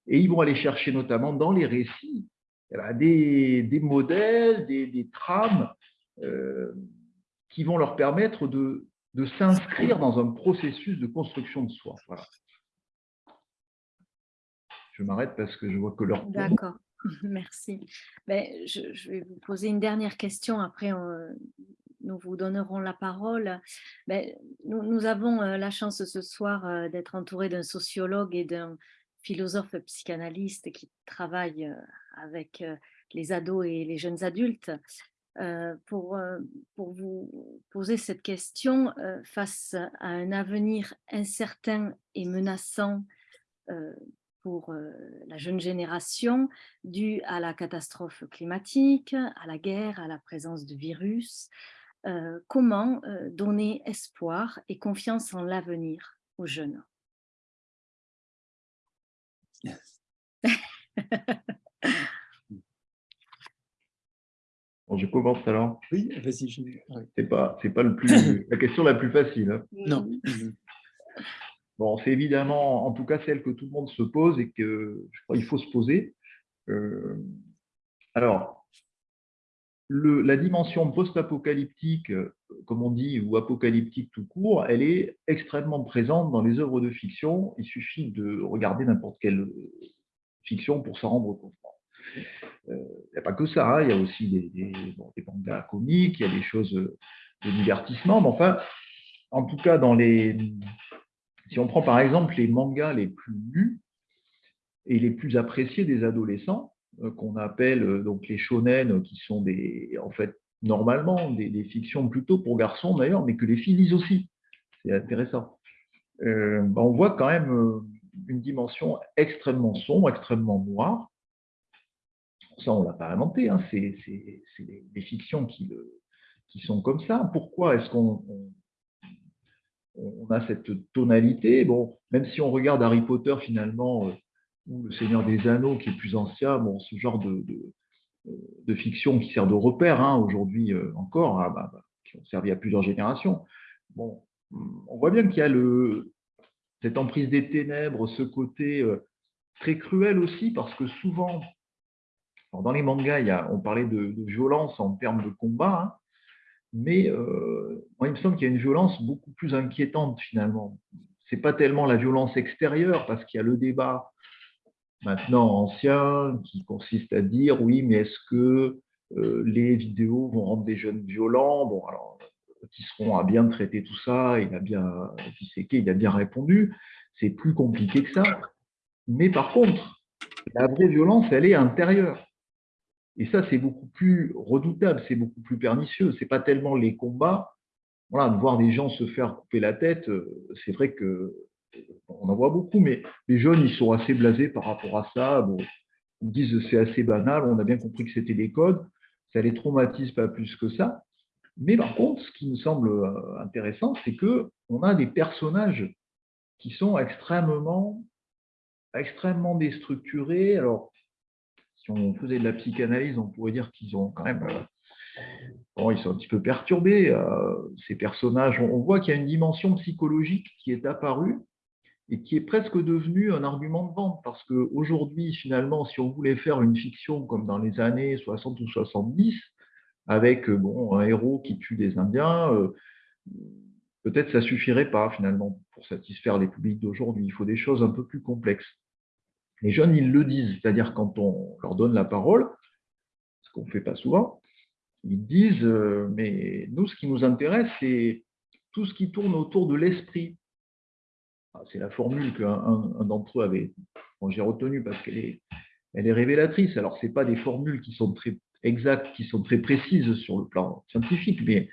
S3: Et ils vont aller chercher notamment dans les récits eh ben, des, modèles, des, trames euh, qui vont leur permettre de, s'inscrire dans un processus de construction de soi. Je m'arrête parce que je vois que leur...
S1: D'accord, (laughs) merci. Ben, je, vais vous poser une dernière question, après nous vous donnerons la parole. Ben, nous, nous, avons euh, la chance ce soir euh, d'être entourés d'un sociologue et d'un philosophe psychanalyste qui travaille avec les ados et les jeunes adultes. Euh, pour, euh, pour vous poser cette question euh, face à un avenir incertain et menaçant pour la jeune génération dû à la catastrophe climatique, à la guerre, à la présence de virus. Comment donner espoir et confiance en l'avenir aux jeunes? (laughs)
S3: Je commence alors.
S2: Oui, vas-y. Je...
S3: C'est pas, c'est pas le plus, (coughs) la question la plus facile. Hein.
S2: Non. (coughs)
S3: Bon, c'est évidemment, en tout cas, celle que tout le monde se pose et que je crois qu'il faut se poser. Euh, alors, la dimension post-apocalyptique, comme on dit, ou apocalyptique tout court, elle est extrêmement présente dans les œuvres de fiction. Il suffit de regarder n'importe quelle fiction pour s'en rendre compte. Il euh, n'y a pas que ça, hein. il y a aussi des, des, mangas comiques, il y a des choses de divertissement, mais enfin, en tout cas, dans les, si on prend par exemple les mangas les plus lus et les plus appréciés des adolescents, euh, qu'on appelle euh, donc les shonen, qui sont des, en fait, normalement des, fictions plutôt pour garçons d'ailleurs, mais que les filles lisent aussi. C'est intéressant. Ben, on voit quand même une dimension extrêmement sombre, extrêmement noire, ça on ne l'a pas inventé, hein. c'est des, fictions qui, sont comme ça. Pourquoi est-ce qu'on on, a cette tonalité? Bon, même si on regarde Harry Potter finalement, euh, ou Le Seigneur des Anneaux qui est plus ancien, bon, ce genre de, de, fiction qui sert de repère hein, aujourd'hui euh, encore, hein, bah, bah, qui ont servi à plusieurs générations. Bon, on voit bien qu'il y a le, cette emprise des ténèbres, ce côté euh, très cruel aussi, parce que souvent, dans les mangas, on parlait de, violence en termes de combat, hein, mais euh, il me semble qu'il y a une violence beaucoup plus inquiétante finalement. Ce n'est pas tellement la violence extérieure, parce qu'il y a le débat maintenant ancien qui consiste à dire oui, mais est-ce que euh, les vidéos vont rendre des jeunes violents? Bon, alors, Tisseron a bien traité tout ça, il a bien il a bien répondu. C'est plus compliqué que ça. Mais par contre, la vraie violence, elle est intérieure. Et ça, c'est beaucoup plus redoutable, c'est beaucoup plus pernicieux. Ce n'est pas tellement les combats. Voilà, de voir des gens se faire couper la tête, euh, c'est vrai que on en voit beaucoup, mais les jeunes, ils sont assez blasés par rapport à ça. Bon, ils disent c'est assez banal, on a bien compris que c'était des codes, ça les traumatise pas plus que ça. Mais par contre, ce qui me semble euh, intéressant, c'est que on a des personnages qui sont extrêmement, déstructurés. Alors, si on faisait de la psychanalyse, on pourrait dire qu'ils ont quand même, euh, bon, ils sont un petit peu perturbés, euh, ces personnages. On, voit qu'il y a une dimension psychologique qui est apparue et qui est presque devenue un argument de vente, parce qu'aujourd'hui, finalement, si on voulait faire une fiction comme dans les années 60 ou 70, avec euh, bon, un héros qui tue des Indiens, peut-être ça suffirait pas finalement pour satisfaire les publics d'aujourd'hui. Il faut des choses un peu plus complexes. Les jeunes, ils le disent, c'est-à-dire quand on leur donne la parole, ce qu'on ne fait pas souvent, ils disent, euh, mais nous, ce qui nous intéresse, c'est tout ce qui tourne autour de l'esprit. Ah, c'est la formule qu'un d'entre eux avait, j'ai retenu parce qu'elle est, révélatrice. Alors, ce pas des formules qui sont très exactes, qui sont très précises sur le plan scientifique, mais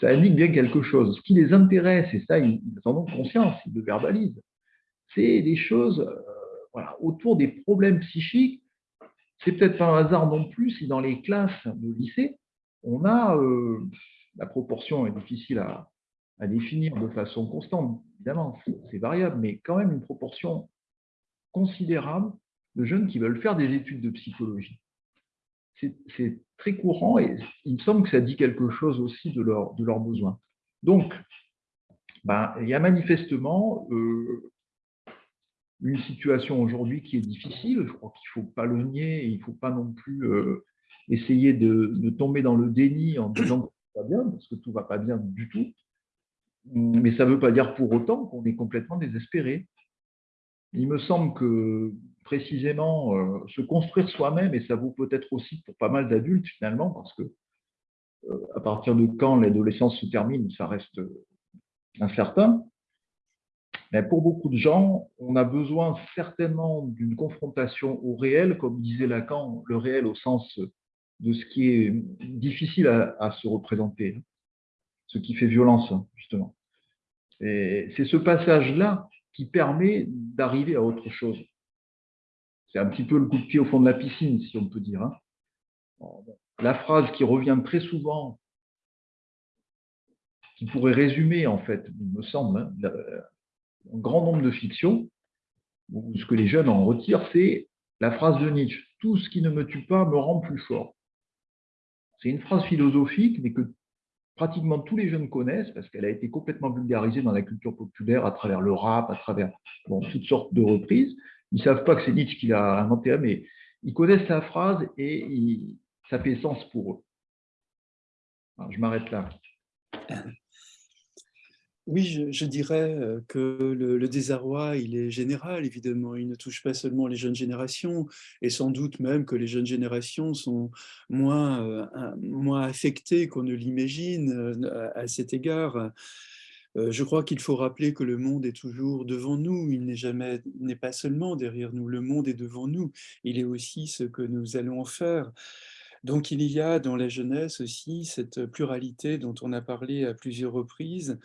S3: ça indique bien quelque chose. Ce qui les intéresse, et ça, ils en ont conscience, ils le verbalisent, c'est des choses voilà, autour des problèmes psychiques. C'est peut-être pas un hasard non plus si dans les classes de lycée, on a, la proportion est difficile à, à définir de façon constante, évidemment, c'est variable, mais quand même une proportion considérable de jeunes qui veulent faire des études de psychologie. C'est très courant et il me semble que ça dit quelque chose aussi de, de leurs besoins. Donc, ben, il y a manifestement euh, une situation aujourd'hui qui est difficile. Je crois qu'il ne faut pas le nier et il ne faut pas non plus euh, essayer de, de, tomber dans le déni en disant que tout va bien, parce que tout ne va pas bien du tout. Mais ça ne veut pas dire pour autant qu'on est complètement désespéré. Il me semble que précisément euh, se construire soi-même, et ça vaut peut-être aussi pour pas mal d'adultes finalement, parce que euh, à partir de quand l'adolescence se termine, ça reste incertain. Mais pour beaucoup de gens, on a besoin certainement d'une confrontation au réel, comme disait Lacan, le réel au sens de ce qui est difficile à, à se représenter, ce qui fait violence, justement. Et c'est ce passage-là qui permet d'arriver à autre chose. C'est un petit peu le coup de pied au fond de la piscine, si on peut dire. Hein. La phrase qui revient très souvent, qui pourrait résumer, en fait, il me semble, hein, un grand nombre de fictions, ce que les jeunes en retirent, c'est la phrase de Nietzsche « Tout ce qui ne me tue pas me rend plus fort ». C'est une phrase philosophique, mais que pratiquement tous les jeunes connaissent parce qu'elle a été complètement vulgarisée dans la culture populaire à travers le rap, à travers toutes sortes de reprises. Ils ne savent pas que c'est Nietzsche qui l'a inventé, mais ils connaissent la phrase et ça fait sens pour eux. je m'arrête là.
S2: Oui, je, dirais que le, désarroi, il est général, évidemment. Il ne touche pas seulement les jeunes générations, et sans doute même que les jeunes générations sont moins, affectées qu'on ne l'imagine à, cet égard. Je crois qu'il faut rappeler que le monde est toujours devant nous, il n'est jamais, n'est pas seulement derrière nous, le monde est devant nous, il est aussi ce que nous allons en faire. Donc il y a dans la jeunesse aussi cette pluralité dont on a parlé à plusieurs reprises,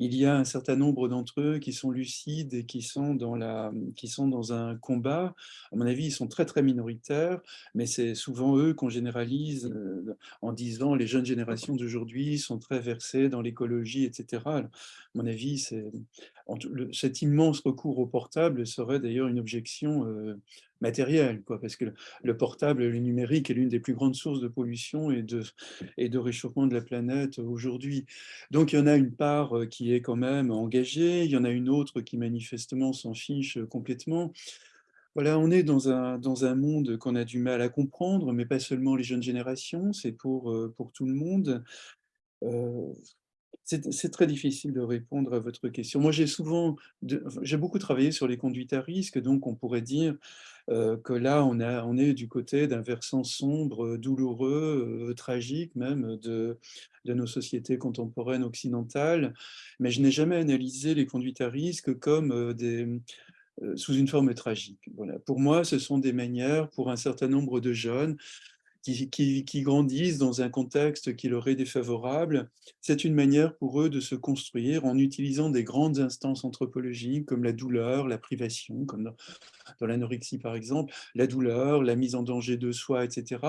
S2: il y a un certain nombre d'entre eux qui sont lucides et qui sont, dans la, qui sont dans un combat. À mon avis, ils sont très très minoritaires, mais c'est souvent eux qu'on généralise euh, en disant les jeunes générations d'aujourd'hui sont très versées dans l'écologie, etc. À mon avis, cet immense recours au portable serait d'ailleurs une objection euh, matériel, quoi, parce que le portable, le numérique est l'une des plus grandes sources de pollution et de, et de réchauffement de la planète aujourd'hui. Donc il y en a une part euh, est quand même engagée, il y en a une autre qui manifestement s'en fiche complètement. Voilà, on est dans un, dans un monde qu'on a du mal à comprendre, mais pas seulement les jeunes générations, c'est pour, euh, pour tout le monde. Euh, c'est très difficile de répondre à votre question. Moi, j'ai souvent, j'ai beaucoup travaillé sur les conduites à risque, donc on pourrait dire euh, que là, on, est du côté d'un versant sombre, douloureux, euh, tragique même de, nos sociétés contemporaines occidentales, mais je n'ai jamais analysé les conduites à risque comme euh, sous une forme tragique. Pour moi, ce sont des manières, pour un certain nombre de jeunes, qui, grandissent dans un contexte qui leur est défavorable, c'est une manière pour eux de se construire en utilisant des grandes instances anthropologiques comme la douleur, la privation, comme dans, l'anorexie par exemple, la douleur, la mise en danger de soi, etc.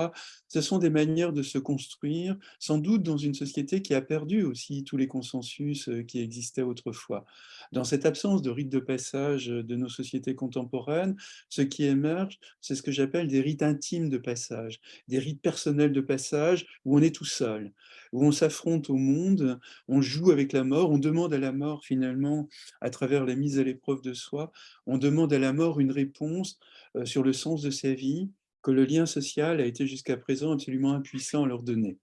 S2: Ce sont des manières de se construire, sans doute dans une société qui a perdu aussi tous les consensus euh, qui existaient autrefois. Dans cette absence de rites de passage de nos sociétés contemporaines, ce qui émerge, c'est ce que j'appelle des rites intimes de passage, des rites personnels de passage où on est tout seul, où on s'affronte au monde, on joue avec la mort, on demande à la mort finalement, à travers la mise à l'épreuve de soi, on demande à la mort une réponse euh, sur le sens de sa vie que le lien social a été jusqu'à présent absolument impuissant à leur donner.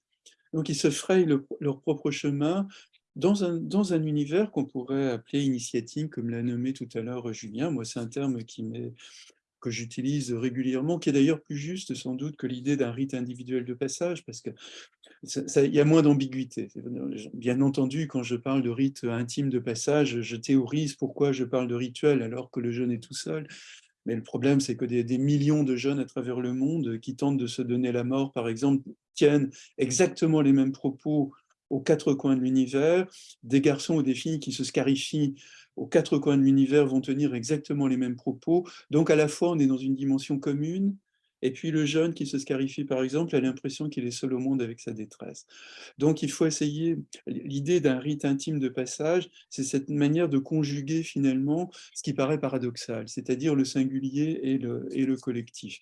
S2: Donc ils se frayent leur propre chemin dans un, dans un univers qu'on pourrait appeler initiatique, comme l'a nommé tout à l'heure Julien. Moi, c'est un terme qui que j'utilise régulièrement, qui est d'ailleurs plus juste sans doute que l'idée d'un rite individuel de passage, parce qu'il y a moins d'ambiguïté. Bien entendu, quand je parle de rite intime de passage, je théorise pourquoi je parle de rituel alors que le jeune est tout seul. Mais le problème, c'est que des, des, millions de jeunes à travers le monde qui tentent de se donner la mort, par exemple, tiennent exactement les mêmes propos aux quatre coins de l'univers, des garçons ou des filles qui se scarifient aux quatre coins de l'univers vont tenir exactement les mêmes propos. Donc à la fois, on est dans une dimension commune, et puis le jeune qui se scarifie, par exemple, a l'impression qu'il est seul au monde avec sa détresse. Donc il faut essayer, l'idée d'un rite intime de passage, c'est cette manière de conjuguer finalement ce qui paraît paradoxal, c'est-à-dire le singulier et le, et le collectif.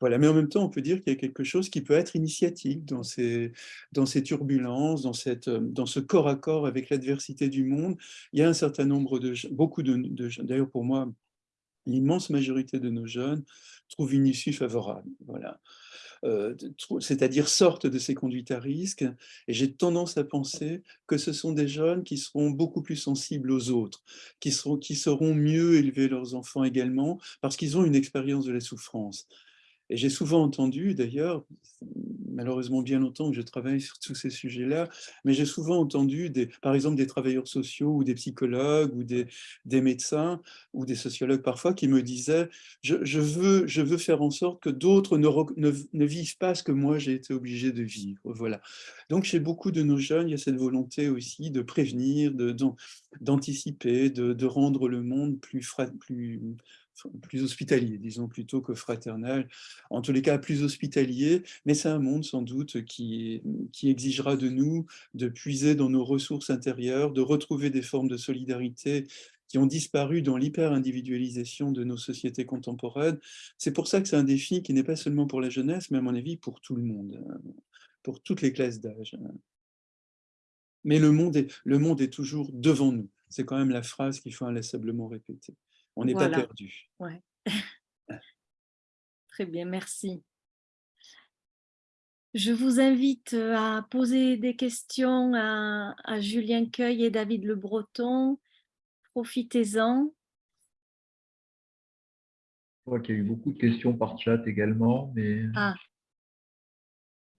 S2: Voilà, mais en même temps, on peut dire qu'il y a quelque chose qui peut être initiatique dans ces, dans ces turbulences, dans, cette, dans ce corps à corps avec l'adversité du monde. Il y a un certain nombre de beaucoup de, de d'ailleurs pour moi, l'immense majorité de nos jeunes trouvent une issue favorable. Voilà. Euh, c'est-à-dire sortent de ces conduites à risque. Et j'ai tendance à penser que ce sont des jeunes qui seront beaucoup plus sensibles aux autres, qui, seront, qui sauront mieux élever leurs enfants également, parce qu'ils ont une expérience de la souffrance. Et j'ai souvent entendu, d'ailleurs, malheureusement bien longtemps que je travaille sur tous ces sujets-là, mais j'ai souvent entendu, par exemple, des travailleurs sociaux ou des psychologues ou des, médecins ou des sociologues parfois qui me disaient je, veux, je veux faire en sorte que d'autres ne, vivent pas ce que moi j'ai été obligé de vivre. Voilà. Donc chez beaucoup de nos jeunes, il y a cette volonté aussi de prévenir, d'anticiper, de, rendre le monde plus, plus plus hospitalier, disons plutôt que fraternel, en tous les cas plus hospitalier, mais c'est un monde sans doute qui, qui exigera de nous de puiser dans nos ressources intérieures, de retrouver des formes de solidarité qui ont disparu dans l'hyper-individualisation de nos sociétés contemporaines. C'est pour ça que c'est un défi qui n'est pas seulement pour la jeunesse, mais à mon avis pour tout le monde, pour toutes les classes d'âge. Mais le monde, est, le monde est toujours devant nous. C'est quand même la phrase qu'il faut inlassablement répéter on n'est pas perdu.
S1: Ouais. Très bien, merci. Je vous invite à poser des questions à, Julien Cueil et David Le Breton. Profitez-en.
S3: Je crois qu'il y a eu beaucoup de questions par chat également. Mais...
S1: Ah.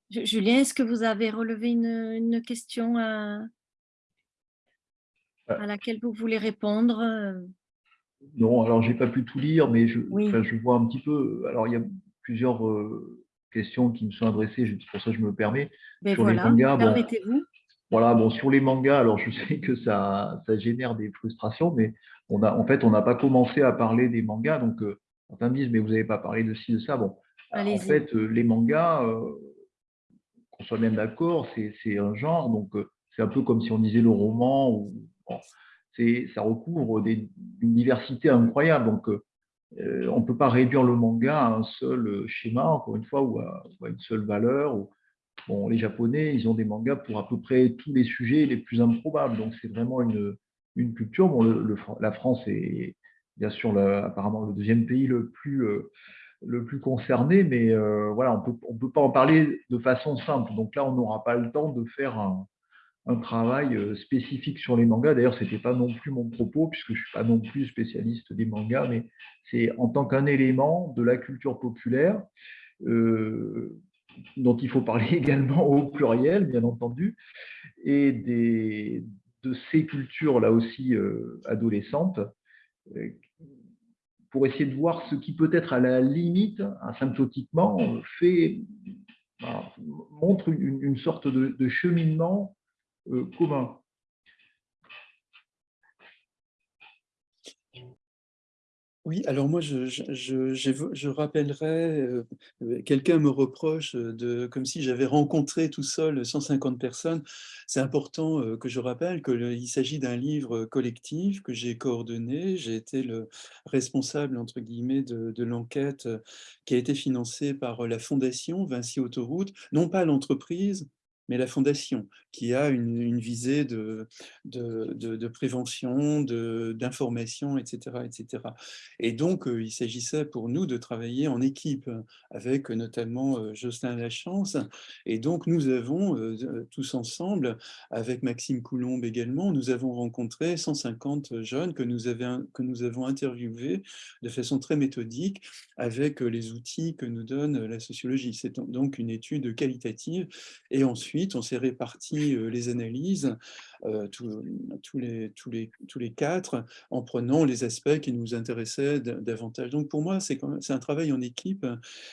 S1: Julien, est-ce que vous avez relevé une, question à, à laquelle vous voulez répondre
S3: non, alors j'ai pas pu tout lire, mais je, je, vois un petit peu. Alors il y a plusieurs euh, questions qui me sont adressées, c'est pour ça que je me permets.
S1: Ben sur les mangas, permettez-vous.
S3: voilà, bon, sur les mangas, alors je sais que ça, ça génère des frustrations, mais on a, en fait, on n'a pas commencé à parler des mangas, donc euh, certains me disent, mais vous n'avez pas parlé de ci, de ça. Bon, en fait, euh, les mangas, qu'on soit même d'accord, c'est un genre, donc c'est un peu comme si on disait le roman ou ça recouvre des, une diversité incroyable. Donc, euh, on ne peut pas réduire le manga à un seul schéma, encore une fois, ou à, une seule valeur. bon, les Japonais, ils ont des mangas pour à peu près tous les sujets les plus improbables. Donc, c'est vraiment une, culture. Bon, le, la France est bien sûr apparemment le deuxième pays le plus, euh, le plus concerné, mais euh, voilà, on ne on peut pas en parler de façon simple. Donc là, on n'aura pas le temps de faire un, un travail euh, spécifique sur les mangas. D'ailleurs, ce n'était pas non plus mon propos, puisque je ne suis pas non plus spécialiste des mangas, mais c'est en tant qu'un élément de la culture populaire, euh, dont il faut parler (laughs) également au pluriel, bien entendu, et de ces cultures, là aussi, euh, adolescentes, pour essayer de voir ce qui peut-être à la limite, asymptotiquement, fait, montre une, sorte de cheminement euh.
S2: Oui, alors moi, je, je, je, rappellerai, euh, quelqu'un me reproche, de, comme si j'avais rencontré tout seul 150 personnes. C'est important euh, que je rappelle qu'il s'agit d'un livre collectif que j'ai coordonné. J'ai été le responsable, entre guillemets, de l'enquête qui a été financée par la Fondation Vinci Autoroute, non pas l'entreprise, mais la fondation, qui a une, visée de, de, de, prévention, d'information, etc., etc. Et donc, euh, il s'agissait pour nous de travailler en équipe, avec notamment euh, Jocelyn Lachance. Et donc, nous avons, euh, tous ensemble, avec Maxime Coulombe également, nous avons rencontré 150 jeunes que nous, que nous avons interviewés de façon très méthodique, avec les outils que nous donne la sociologie. C'est donc une étude qualitative. Et ensuite, on s'est réparti les analyses euh, tous, les, tous, les, tous les quatre, en prenant les aspects qui nous intéressaient davantage. Donc pour moi, c'est un travail en équipe,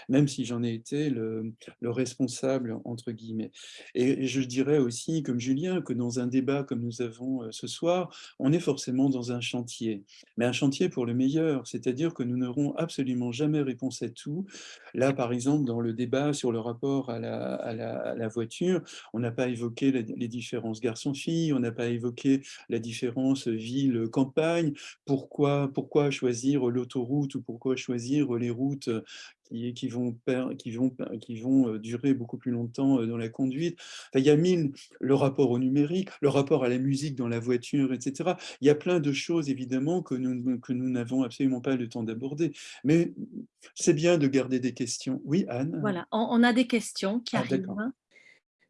S2: même si j'en ai été le, le, responsable, entre guillemets. Et, je dirais aussi, comme Julien, que dans un débat comme nous avons euh, ce soir, on est forcément dans un chantier, mais un chantier pour le meilleur, c'est-à-dire que nous n'aurons absolument jamais réponse à tout. Là, par exemple, dans le débat sur le rapport à la, à la, voiture, on n'a pas évoqué les différences garçons-filles, on n'a pas évoqué la différence ville-campagne, pourquoi, pourquoi choisir l'autoroute ou pourquoi choisir les routes qui, qui, vont, qui, vont, qui vont euh, durer beaucoup plus longtemps euh, dans la conduite? il y a mille, le rapport au numérique, le rapport à la musique dans la voiture, etc. Il y a plein de choses, évidemment, que nous que nous n'avons absolument pas le temps d'aborder. Mais c'est bien de garder des questions. Oui, Anne?
S1: Voilà, on, a des questions qui ah, arrivent.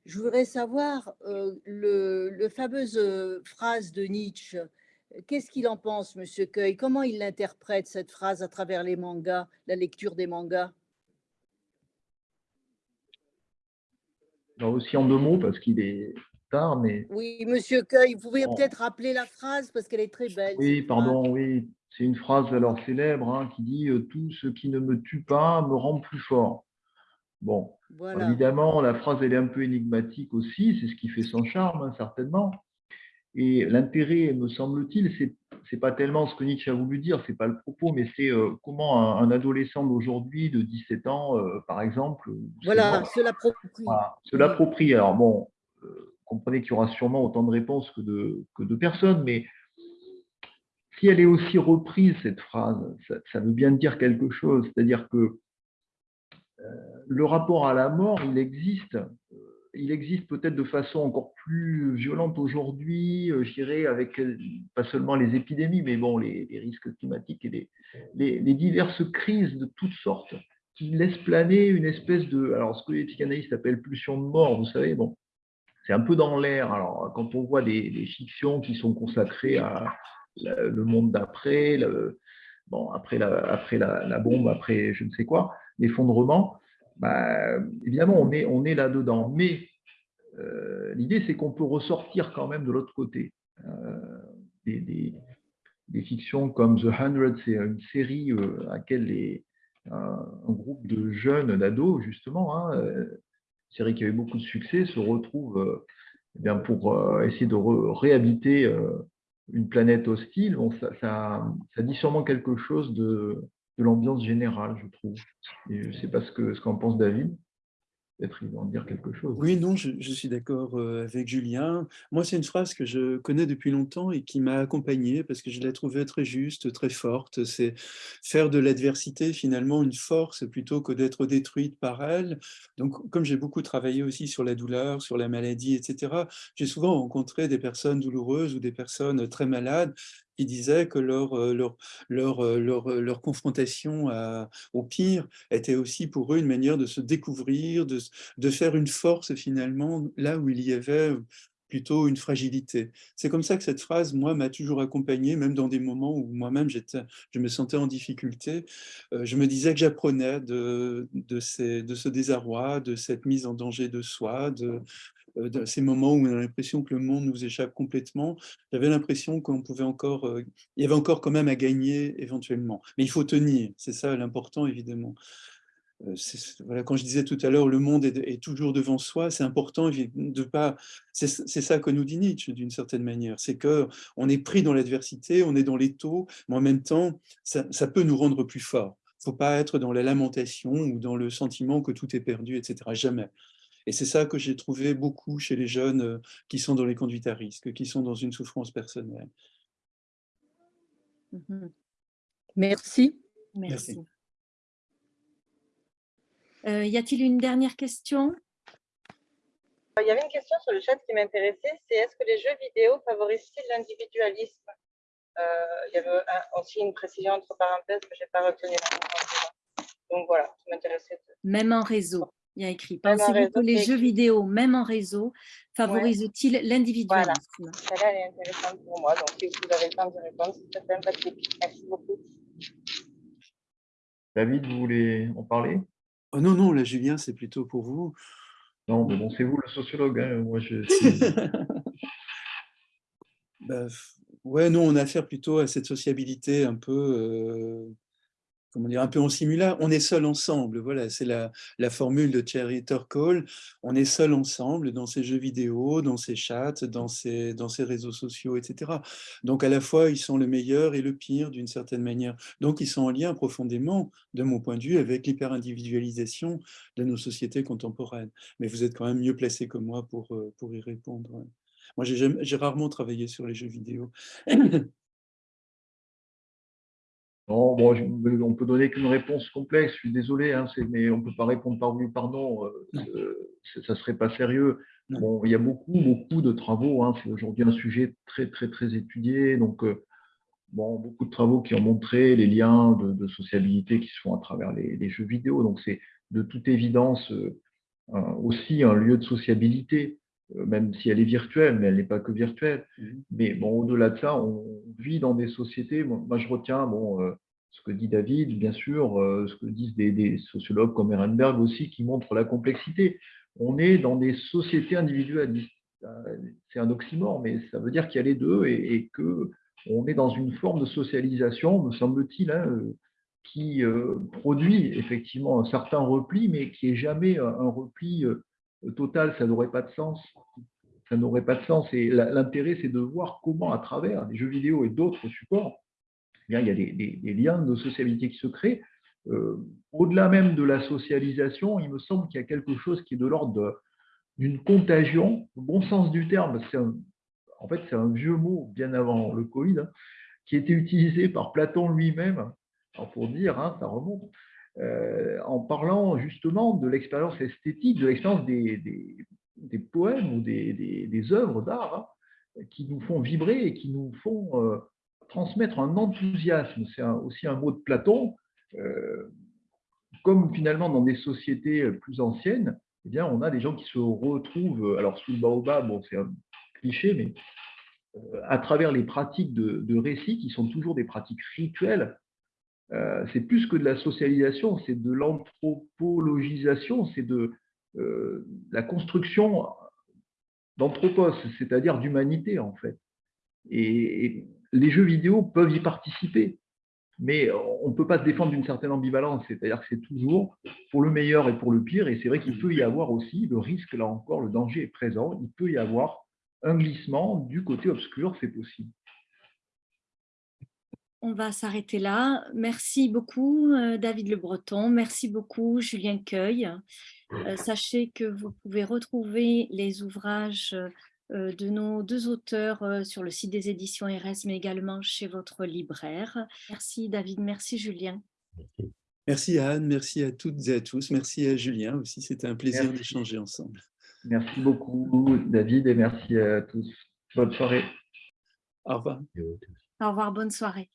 S4: Je voudrais savoir euh, le, le, fameuse phrase de Nietzsche Qu'est-ce qu'il en pense, Monsieur Cueil? Comment il interprète cette phrase à travers les mangas, la lecture des mangas?
S3: Aussi en deux mots, parce qu'il est tard, mais...
S4: Oui, Monsieur Cueil, vous pouvez peut-être rappeler la phrase, parce qu'elle est très belle.
S3: Oui, pardon, oui. C'est une phrase alors célèbre hein, qui dit euh, Tout ce qui ne me tue pas me rend plus fort ». Bon, évidemment, la phrase, elle est un peu énigmatique aussi, c'est ce qui fait son charme, hein, certainement. Et l'intérêt, me semble-t-il, c'est n'est pas tellement ce que Nietzsche a voulu dire, c'est pas le propos, mais c'est euh, comment un, adolescent d'aujourd'hui, de 17 ans, euh, par exemple,
S4: voilà, se l'approprie.
S3: se l'approprie. Alors bon, euh, comprenez qu'il y aura sûrement autant de réponses que de, que de personnes, mais si elle est aussi reprise, cette phrase, ça, ça veut bien dire quelque chose. C'est-à-dire que le rapport à la mort, il existe il existe peut-être de façon encore plus violente aujourd'hui, euh, je dirais, avec euh, pas seulement les épidémies, mais bon, les, risques climatiques et les, les, diverses crises de toutes sortes qui laissent planer une espèce de, alors ce que les psychanalystes appellent pulsion de mort, vous savez, bon, c'est un peu dans l'air. Alors, quand on voit des, fictions qui sont consacrées à le monde d'après, bon, après, la, après la, bombe, après je ne sais quoi, l'effondrement, bah, évidemment, on est, là-dedans. Mais euh, l'idée, c'est qu'on peut ressortir quand même de l'autre côté. Euh, des, fictions comme The Hundred, c'est une série euh, à laquelle un, groupe de jeunes, d'ados, justement, hein, série qui avait beaucoup de succès, se retrouve eh bien, pour essayer de réhabiter une planète hostile. Ça, dit sûrement quelque chose de, de l'ambiance générale, je trouve. Je ne sais pas ce qu'en ce pense David. Peut-être il va en dire quelque chose.
S2: Oui, non, je, suis d'accord euh, avec Julien. Moi, c'est une phrase que je connais depuis longtemps et qui m'a accompagné parce que je l'ai trouvée très juste, très forte. C'est faire de l'adversité finalement une force plutôt que d'être détruite par elle. Donc, comme j'ai beaucoup travaillé aussi sur la douleur, sur la maladie, etc., j'ai souvent rencontré des personnes douloureuses ou des personnes très malades qui disaient que leur, euh, leur, leur, euh, leur, euh, leur confrontation au pire était aussi pour eux une manière de se découvrir, de, de faire une force finalement là où il y avait plutôt une fragilité. C'est comme ça que cette phrase, moi, m'a toujours accompagné, même dans des moments où moi-même je me sentais en difficulté. je me disais que j'apprenais de, de, de ce désarroi, de cette mise en danger de soi, de, dans ces moments où on a l'impression que le monde nous échappe complètement, j'avais l'impression qu'on pouvait encore, euh, il y avait encore quand même à gagner éventuellement. Mais il faut tenir, c'est ça l'important évidemment. Euh, voilà, quand je disais tout à l'heure, le monde est, toujours devant soi, c'est important de pas. C'est ça que nous dit Nietzsche d'une certaine manière, c'est que on est pris dans l'adversité, on est dans les taux, mais en même temps, ça, ça peut nous rendre plus forts. Il ne faut pas être dans la lamentation ou dans le sentiment que tout est perdu, etc. Jamais. Et c'est ça que j'ai trouvé beaucoup chez les jeunes euh, qui sont dans les conduites à risque, qui sont dans une souffrance personnelle.
S4: Mmh Merci.
S1: Merci. Euh, y a-t-il une dernière question?
S5: Il y avait une question sur le chat qui m'intéressait, c'est est-ce que les jeux vidéo favorisent-ils l'individualisme? Euh, Il y avait aussi une précision entre parenthèses que je n'ai pas retenue. Donc voilà, ça m'intéressait.
S1: Même en réseau. Il y a écrit, pensez-vous que les jeux vidéo, même en réseau, favorisent-ils l'individualisme
S5: Voilà, celle-là est intéressante pour moi. Donc, si vous avez le temps de répondre, c'est sympathique. Merci beaucoup.
S3: David, vous voulez en parler?
S2: Oh Non, non, là, Julien, c'est plutôt pour vous.
S3: Non, mais bon, c'est vous le sociologue. Hein. Moi, je (laughs)
S2: Bah, ouais, nous, on a affaire plutôt à cette sociabilité un peu, euh, comment dire, un peu en simula. On est seul ensemble, voilà, c'est la, formule de Thierry Turkle. On est seul ensemble dans ces jeux vidéo, dans ces chats, dans ces, réseaux sociaux, etc. Donc, à la fois, ils sont le meilleur et le pire, d'une certaine manière. Donc, ils sont en lien profondément, de mon point de vue, avec l'hyper-individualisation de nos sociétés contemporaines. Mais vous êtes quand même mieux placé que moi pour, euh, pour y répondre. Moi, j'ai rarement travaillé sur les jeux vidéo.
S3: Non, bon, on peut donner qu'une réponse complexe, je suis désolé, hein, mais on ne peut pas répondre par oui ou par non, euh, euh, ça ne serait pas sérieux. Bon, il y a beaucoup, beaucoup de travaux, hein, c'est aujourd'hui un sujet très, très, très étudié, donc euh, bon, beaucoup de travaux qui ont montré les liens de, sociabilité qui se font à travers les, jeux vidéo, donc c'est de toute évidence aussi un lieu de sociabilité. Euh, même si elle est virtuelle, mais elle n'est pas que virtuelle. Mmh. Mais bon, au-delà de ça, on vit dans des sociétés. Moi, je retiens bon, euh, ce que dit David, bien sûr, euh, ce que disent des, sociologues comme Ehrenberg aussi, qui montrent la complexité. On est dans des sociétés individualistes. C'est un oxymore, mais ça veut dire qu'il y a les deux et, et que on est dans une forme de socialisation, me semble-t-il, hein, qui produit effectivement un certain repli, mais qui n'est jamais un repli total, ça n'aurait pas de sens. Ça n'aurait pas de sens. Et l'intérêt, c'est de voir comment, à travers des jeux vidéo et d'autres supports, eh il y a des, liens de sociabilité qui se créent. Euh, au-delà même de la socialisation, il me semble qu'il y a quelque chose qui est de l'ordre d'une contagion, au bon sens du terme. en fait, c'est un vieux mot bien avant le Covid, hein, qui était utilisé par Platon lui-même, pour dire, hein, ça remonte, en parlant justement de l'expérience esthétique, de l'expérience des, poèmes ou des, œuvres d'art hein, qui nous font vibrer et qui nous font euh, transmettre un enthousiasme. C'est aussi un mot de Platon. Euh, comme finalement dans des sociétés plus anciennes, eh on a des gens qui se retrouvent, alors sous le baobab, bon, c'est un cliché, mais à travers les pratiques de, de récit qui sont toujours des pratiques rituelles, euh, c'est plus que de la socialisation, c'est de l'anthropologisation, c'est de euh, la construction d'anthropos, c'est-à-dire d'humanité en fait. Et, les jeux vidéo peuvent y participer, mais on ne peut pas se défendre d'une certaine ambivalence, c'est-à-dire que c'est toujours pour le meilleur et pour le pire, et c'est vrai qu'il peut y avoir aussi le risque, là encore, le danger est présent, il peut y avoir un glissement du côté obscur, c'est possible
S1: on va s'arrêter là. Merci beaucoup euh, David Le Breton, merci beaucoup Julien Cueil. Euh, sachez que vous pouvez retrouver les ouvrages euh, de nos deux auteurs sur le site des éditions RS, mais également chez votre libraire. Merci David, merci Julien.
S2: Merci Anne, merci à toutes et à tous, merci à Julien aussi, c'était un plaisir d'échanger ensemble.
S3: Merci beaucoup David et merci à tous. Bonne soirée.
S2: Au revoir.
S1: Au revoir, bonne soirée.